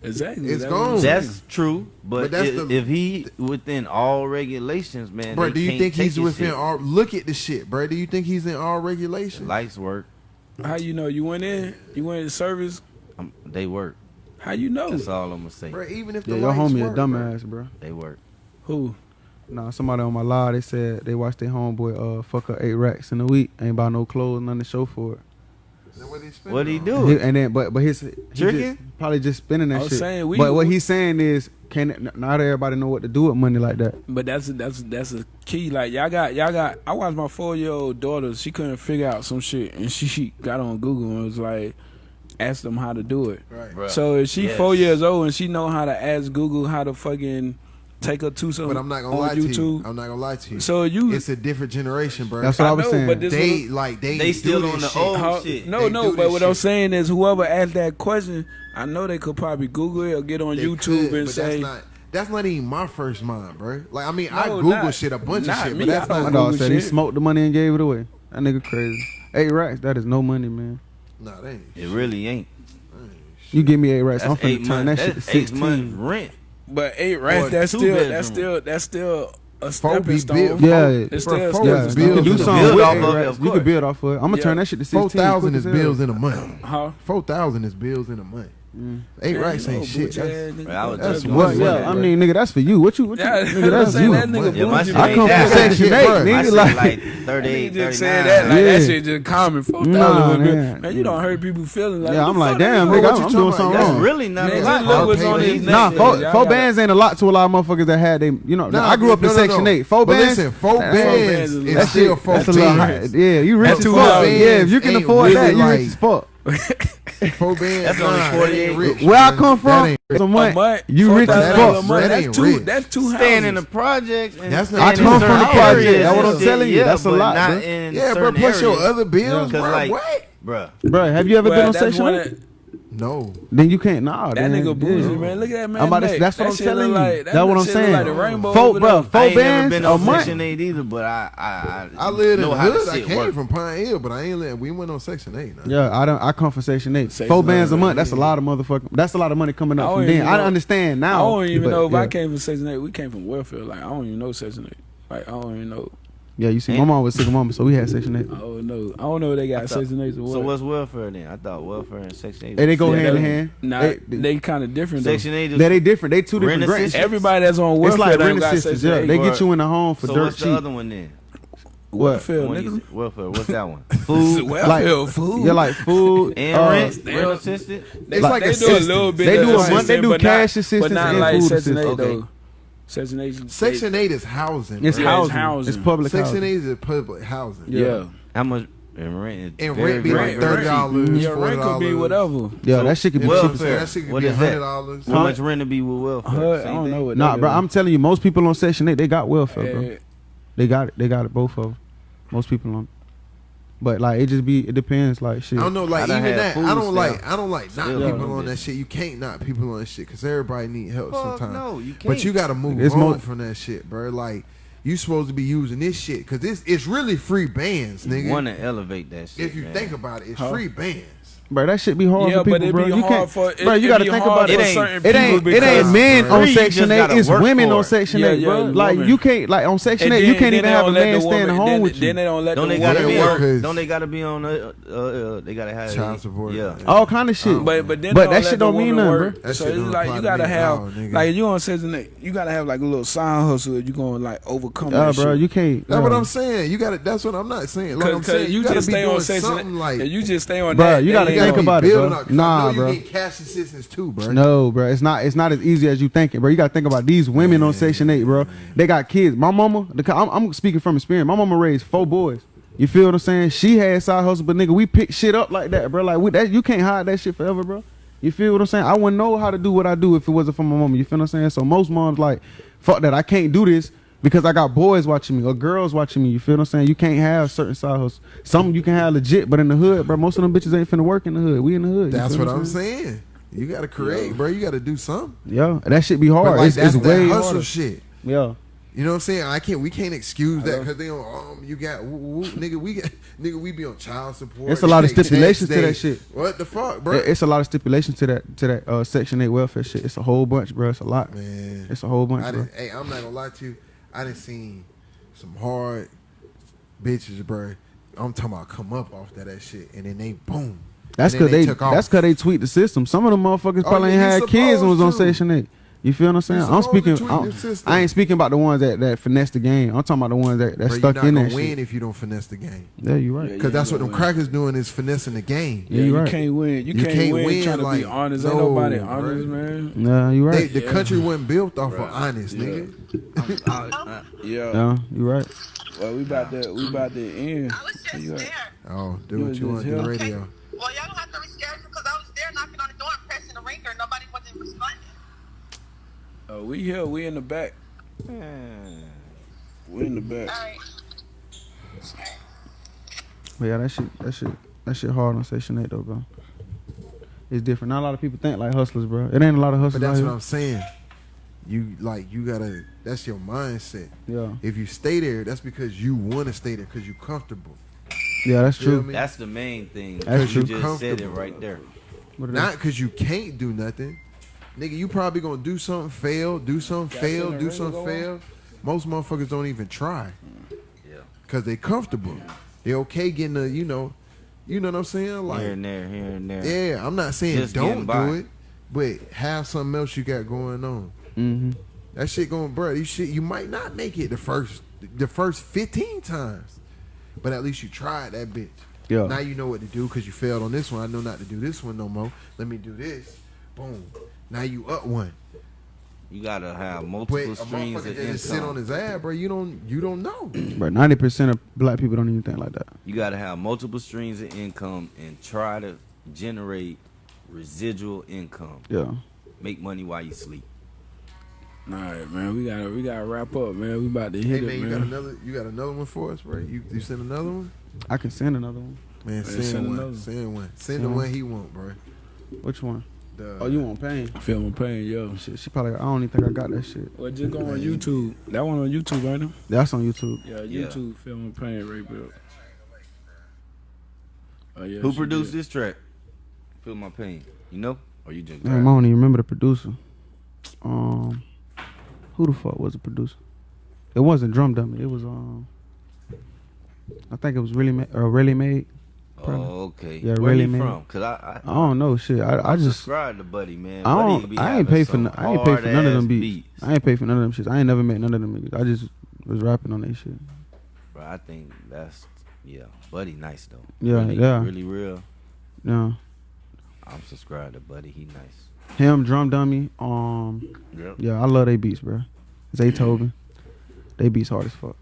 Exactly. It's that gone. That's true. But, but that's if, the, if, he within all regulations, man. Bro, do you think he's within all? Look at the shit, bro. Do you think he's in all regulations? Lights work. How you know? You went in? You went in service? I'm, they work. How you know? That's all I'm gonna say. Bro, even if yeah, the your homie work, a dumbass, bro. bro. They work. Who? Nah, somebody on my live, they said they watched their homeboy uh fuck up eight racks in a week, ain't buy no clothes, nothing to show for it. Then what he? What he do? And then, but but his tricking just, probably just spending that I was shit. Saying, we, but what he's saying is, can not everybody know what to do with money like that? But that's that's that's a key. Like y'all got y'all got. I watched my four year old daughter. She couldn't figure out some shit, and she, she got on Google and was like ask them how to do it. Right. So if she yes. four years old and she know how to ask Google how to fucking take up two some. But I'm not gonna lie YouTube. to you. I'm not gonna lie to you. So you, it's a different generation, bro. That's what I, I was know, saying. But they like they, they still on the shit. old How, shit. No, they no. But what shit. I'm saying is, whoever asked that question, I know they could probably Google it or get on they YouTube could, and say. That's not, that's not even my first mind, bro. Like I mean, no, I Google not, shit a bunch of shit, me. but that's I not. My dog said he smoked the money and gave it away. That nigga crazy. Eight racks, that is no money, man. Nah, that ain't. It really ain't. ain't you give me eight racks, I'm finna turn months, that shit to sixteen. Months rent. But eight rats, that's still, bedroom. that's still that's still a stepping stone. Yeah, it's still four yeah, You can do something build off of it. You can build off of it. I'm gonna yeah. turn that shit to sixteen. Four thousand is bills in a month. Huh? Four thousand is bills in a month. Mm. Eight man, racks ain't shit. That's, I that's what. Yeah, I mean, nigga, that's for you. What you? What you? Yeah, nigga, that's you. That nigga yeah, my shit I come from Section Eight, nigga. Like, like thirty-eight, thirty-nine. Just said that, like, yeah. that shit just common. Fuck nah, that, man. man. You don't hurt people feeling like. Yeah, I'm like, damn, nigga, I'm doing something wrong. That's really not a lot. Nah, four bands ain't a lot to a lot of motherfuckers that had they. You know, I grew up in Section Eight. Four bands. Four bands. That's still four bands. Yeah, you rich as fuck. Yeah, if you can afford that, you rich as fuck. Four bands. That's only forty eight. Rich, Where man. I come from, it's a month. Month. You rich as fuck. That that's two. Rich. That's two houses. In the project. And that's not. I come from the project. That's what I'm telling you. That's a lot. Not bro. Yeah, bro. Plus your other bills, bro. Like, what? bro? Bro, have you ever been on Section 8? No. Then you can't. Nah. That then, nigga bougie, yeah. man. Look at that man. I'm about to, that's that what I'm telling you. Like, that that's what I'm saying. Like the rainbow four, bro, four I ain't never been on Section 8 either, but I, I, I, I live in hood. I came work. from Pine Hill, but I ain't live. We went on Section 8. Nah. Yeah, I don't. I come from Section 8. Section four bands a month. That's a lot of motherfucking. That's a lot of money coming up from then. I understand now. I don't even know if I came from Section 8. We came from welfare. Like I don't even know Section 8. Like I don't even know. Yeah, you see, my mom was single mama, so we had Section Eight. I don't know. I don't know if they got I thought- Section 8 or what. So what's welfare then? I thought welfare and Section 8. Hey, they go Yeah, hand in hand. Nah, They- they, kind of different though. Section 8 is They, they different. They two different Rent grants. Everybody that's on welfare It's like rent got assistance. Section Yeah, 8. they get you in the home for so dirt what's the other one then? Welfare, When you nigga. say welfare. What's that one? [LAUGHS] Food, Food welfare, food. Yeah, like food [LAUGHS] and uh, rent, rent assistant. They, like they do a little bit. They of do a month- they do cash assistance but not and like food Section assistance. Eight Okay. Though. Section Eight. Section eight is housing. it's bro. Yeah, it's housing. housing. It's public Section housing. eight is public housing. Yeah. How much? And rent is And very, rent be like thirty dollars. Yeah, rent could be whatever. Yeah, that shit could be Yeah, Welfare. hell. That shit could What be hundred dollars. How much rent to be with welfare? Huh, I don't know. What nah, bro. I'm telling you, most people on Section 8, they got welfare, bro. They got it. They got it, both of them. Most people on But, like, it just be, it depends, like, shit. I don't know, like done even that. I don't like. I don't like not Still people on that shit. You can't not people on that shit because everybody need help Fuck sometimes. no, you But can't. But you got to move It's on mo- from that shit, bro. Like you supposed to be using this shit because this it's really free bands, nigga. want to elevate that shit. if you man. think about it, it's Huh? free bands. Bro, that shit be hard Yeah, for people, but it bro. be you hard can't, for it, bro. You got to think about it. certain It ain't, it ain't men on Section just 8. It's women for on. Section Yeah, 8, bro. yeah, like, woman. you can't, like, on Section And 8, you can't even have a man the staying woman- home then, with you. Then they don't let Don't the they gotta woman be? Yeah, Don't they gotta be on? Uh, uh, uh, they gotta have Child support. Yeah. All kind of shit. But but then But that shit don't mean woman nothing, bro. So it's like you gotta have like you on Section Eight, you gotta have like a little side hustle. that You gonna like overcome Yeah, that bro, shit. you can't. That's what I'm saying. You got to That's what I'm not saying. Like I'm saying, you gotta just be stay on doing Section something like. yeah, you just stay on that. you that gotta think about it, bro. up, 'cause I Nah, know you bro. get cash assistance too, bro. No, bro, it's not. It's not as easy as you thinking, bro. You gotta think about these women on Section Eight, bro. They got kids. My mama, the, I'm, I'm speaking from experience. My mama raised four boys. You feel what I'm saying? She had side hustle, but nigga, we pick shit up like that, bro. Like we, that, you can't hide that shit forever, bro. You feel what I'm saying? I wouldn't know how to do what I do if it wasn't for my mama. You feel what I'm saying? So most moms like, fuck that. I can't do this because I got boys watching me or girls watching me. You feel what I'm saying? You can't have certain side hustles. Some you can have legit, but in the hood, bro, most of them bitches ain't finna work in the hood. We in the hood. That's what I'm saying. You got to create, bro. You got to do something. Yeah, that shit be But hard. like it's that's it's that way hustle harder. shit. Yeah. You know what I'm saying? I can't. We can't excuse that because they don't. Um, you got woo, woo, nigga. We got [LAUGHS] nigga. We be on child support. It's a lot of stipulations to that shit. What the fuck, bro? It's a lot of stipulations to that to that uh, Section Eight welfare shit. It's a whole bunch, bro. It's a lot. Man, It's a whole bunch, I bro. didn't, hey, I'm not gonna lie to you. I didn't seen some hard bitches, bro. I'm talking about come up off that, that shit, and then they boom. That's because they, took off. that's because they tweet the system. Some of them motherfuckers Oh, probably ain't had kids and was on. Section Eight. You feel what I'm saying? I'm speaking. I'm- I ain't speaking about the ones that that finesse the game. I'm talking about the ones that that Bro, stuck you're not in gonna that win shit. if you don't finesse the game. Yeah, you right. Yeah, Because that's what them win. crackers doing is finessing the game. Yeah, Yeah, you you right. can't win. You, You can't, can't win, win, trying to like, be honest. no, Ain't nobody bro. honest, man. Yeah, you They, right. the Yeah. country wasn't built off of Right. honest, Yeah. nigga. [LAUGHS] Yeah. Yeah, you right. Well, we about to we about to end. I was just You right. there. Oh, do You what was you want just to do, here. radio. Well, y'all don't have to Uh, we here. We in the back. We in the back. All right. But yeah, that shit, that shit, that shit hard on Section Eight though, bro. It's different. Not a lot of people think like hustlers, bro. It ain't a lot of hustlers But that's out what here. I'm saying. You like you gotta. That's your mindset. Yeah, If you stay there, that's because you want to stay there because you comfortable. yeah, that's Feel true. me? That's the main thing. That's you true. just said it right there. Not because you can't do nothing. Nigga, you probably gonna do something, fail, do something, Got fail, do something, fail. Most motherfuckers don't even try Yeah. because they comfortable. They okay getting a, you know, you know what I'm saying? Like, here and there, here and there. yeah, I'm not saying Just don't do it, but have something else you got going on. Mm-hmm. That shit going, bro. You shit, you might not make it the first, the first 15 times, but at least you tried that bitch. Yeah. Now you know what to do because you failed on this one. I know not to do this one no more. Let me do this. Boom. Now you up one. You gotta have But multiple a streams motherfucker of that just sit on his ass, bro. You don't, you don't know. [CLEARS THROAT] But ninety percent of black people don't even think like that. You gotta have multiple streams of income and try to generate residual income. Yeah. Make money while you sleep. All right, man. We gotta we gotta wrap up, man. We about to hey hit man, it, you got another, you got another one for us, bro. You, you send another one, I can send another one. man. Hey, Send, send one. another. Send one. Send Send the one. one he want, bro. Which one? The, Oh, you want pain? Feel my pain, yo. Shit, she probably. I don't even think I got that shit. Well, just go on YouTube. That one on YouTube, right now. That's on YouTube. Yeah, Yeah. YouTube. Feel my pain, Ray Bill. Oh yeah. Who produced did. this track? Feel my pain. You know? Or you just Damn, I don't even remember the producer. Um, who the fuck was the producer? It wasn't Drum Dummy. It was um. I think it was really ma- uh, really made. Probably. Oh, okay. Yeah, Where really, you man. from? Cause I I don't know shit. I I just subscribe to Buddy, man. I don't. be I ain't pay for. no- I ain't pay for none of them hard-ass beats. I ain't pay for none of them shits. I ain't never met none of them niggas. I just was rapping on that shit. Bro, I think that's yeah, Buddy nice though. Yeah, really, yeah. really real. Yeah. I'm subscribed to Buddy. He nice. Him, Drum Dummy. Um, Yep. yeah, I love they beats, bro. Zay Tobin, they beats hard as fuck.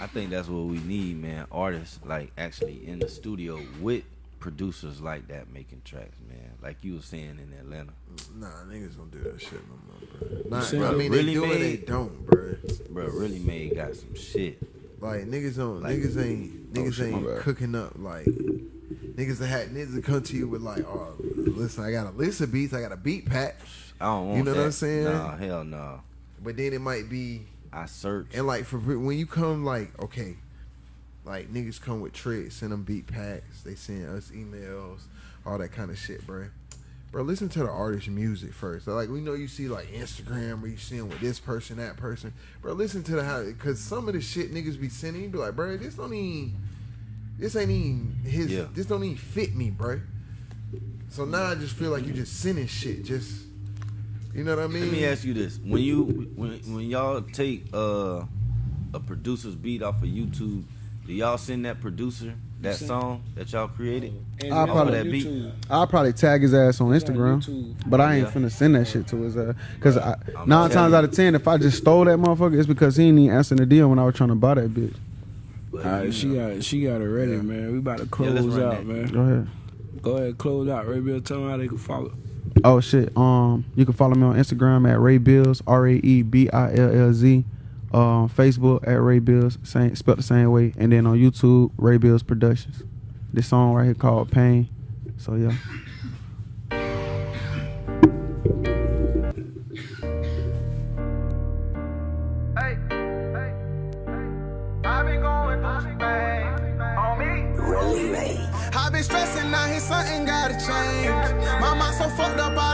I think that's what we need, man. Artists like actually in the studio with producers like that making tracks, man. Like you were saying in Atlanta. Nah, niggas don't do that shit no more, bro. Nah, saying I mean, really they do it, they don't, bro. Bro, really made got some shit. Like niggas don't, Like- niggas ain't, Oh, niggas shit, ain't bad. cooking up like niggas that had niggas that come to you with like, oh, listen, I got a list of beats, I got a beat pack, I don't want You know that. what I'm saying? Nah, hell no. but then it might be I search. and like for when you come like okay, like niggas come with tricks, send them beat packs, they send us emails, all that kind of shit, bro. Bro, listen to the artist's music first. Like we know you see like Instagram where you see 'em with this person, that person. Bro, listen to the how because some of the shit niggas be sending, you be like, bro, this don't even, this ain't even his, Yeah. this don't even fit me, bro. So now I just feel like you just sending shit, just, you know what I mean? Let me ask you this: when you when when y'all take uh, a producer's beat off of YouTube, do y'all send that producer that song that y'all created? And I'll probably- that beat. I'll probably tag his ass on Instagram, but I ain't Yeah. finna send that shit to his ass. Cause I, nine times out of ten, if I just stole that motherfucker, it's because he ain't even answering the deal when I was trying to buy that bitch. But, All right, she know, got she got it ready, man. We about to close run out, that. man. Go ahead. Go ahead, close out. Ray Bill, tell them how they can follow. Oh shit. Um, you can follow me on Instagram at Raebillz, R A E B I L L Z. Um, Facebook at Raebillz, same spelled the same way, and then on YouTube Raebillz Productions. This song right here called Pain. So yeah. Fucked up,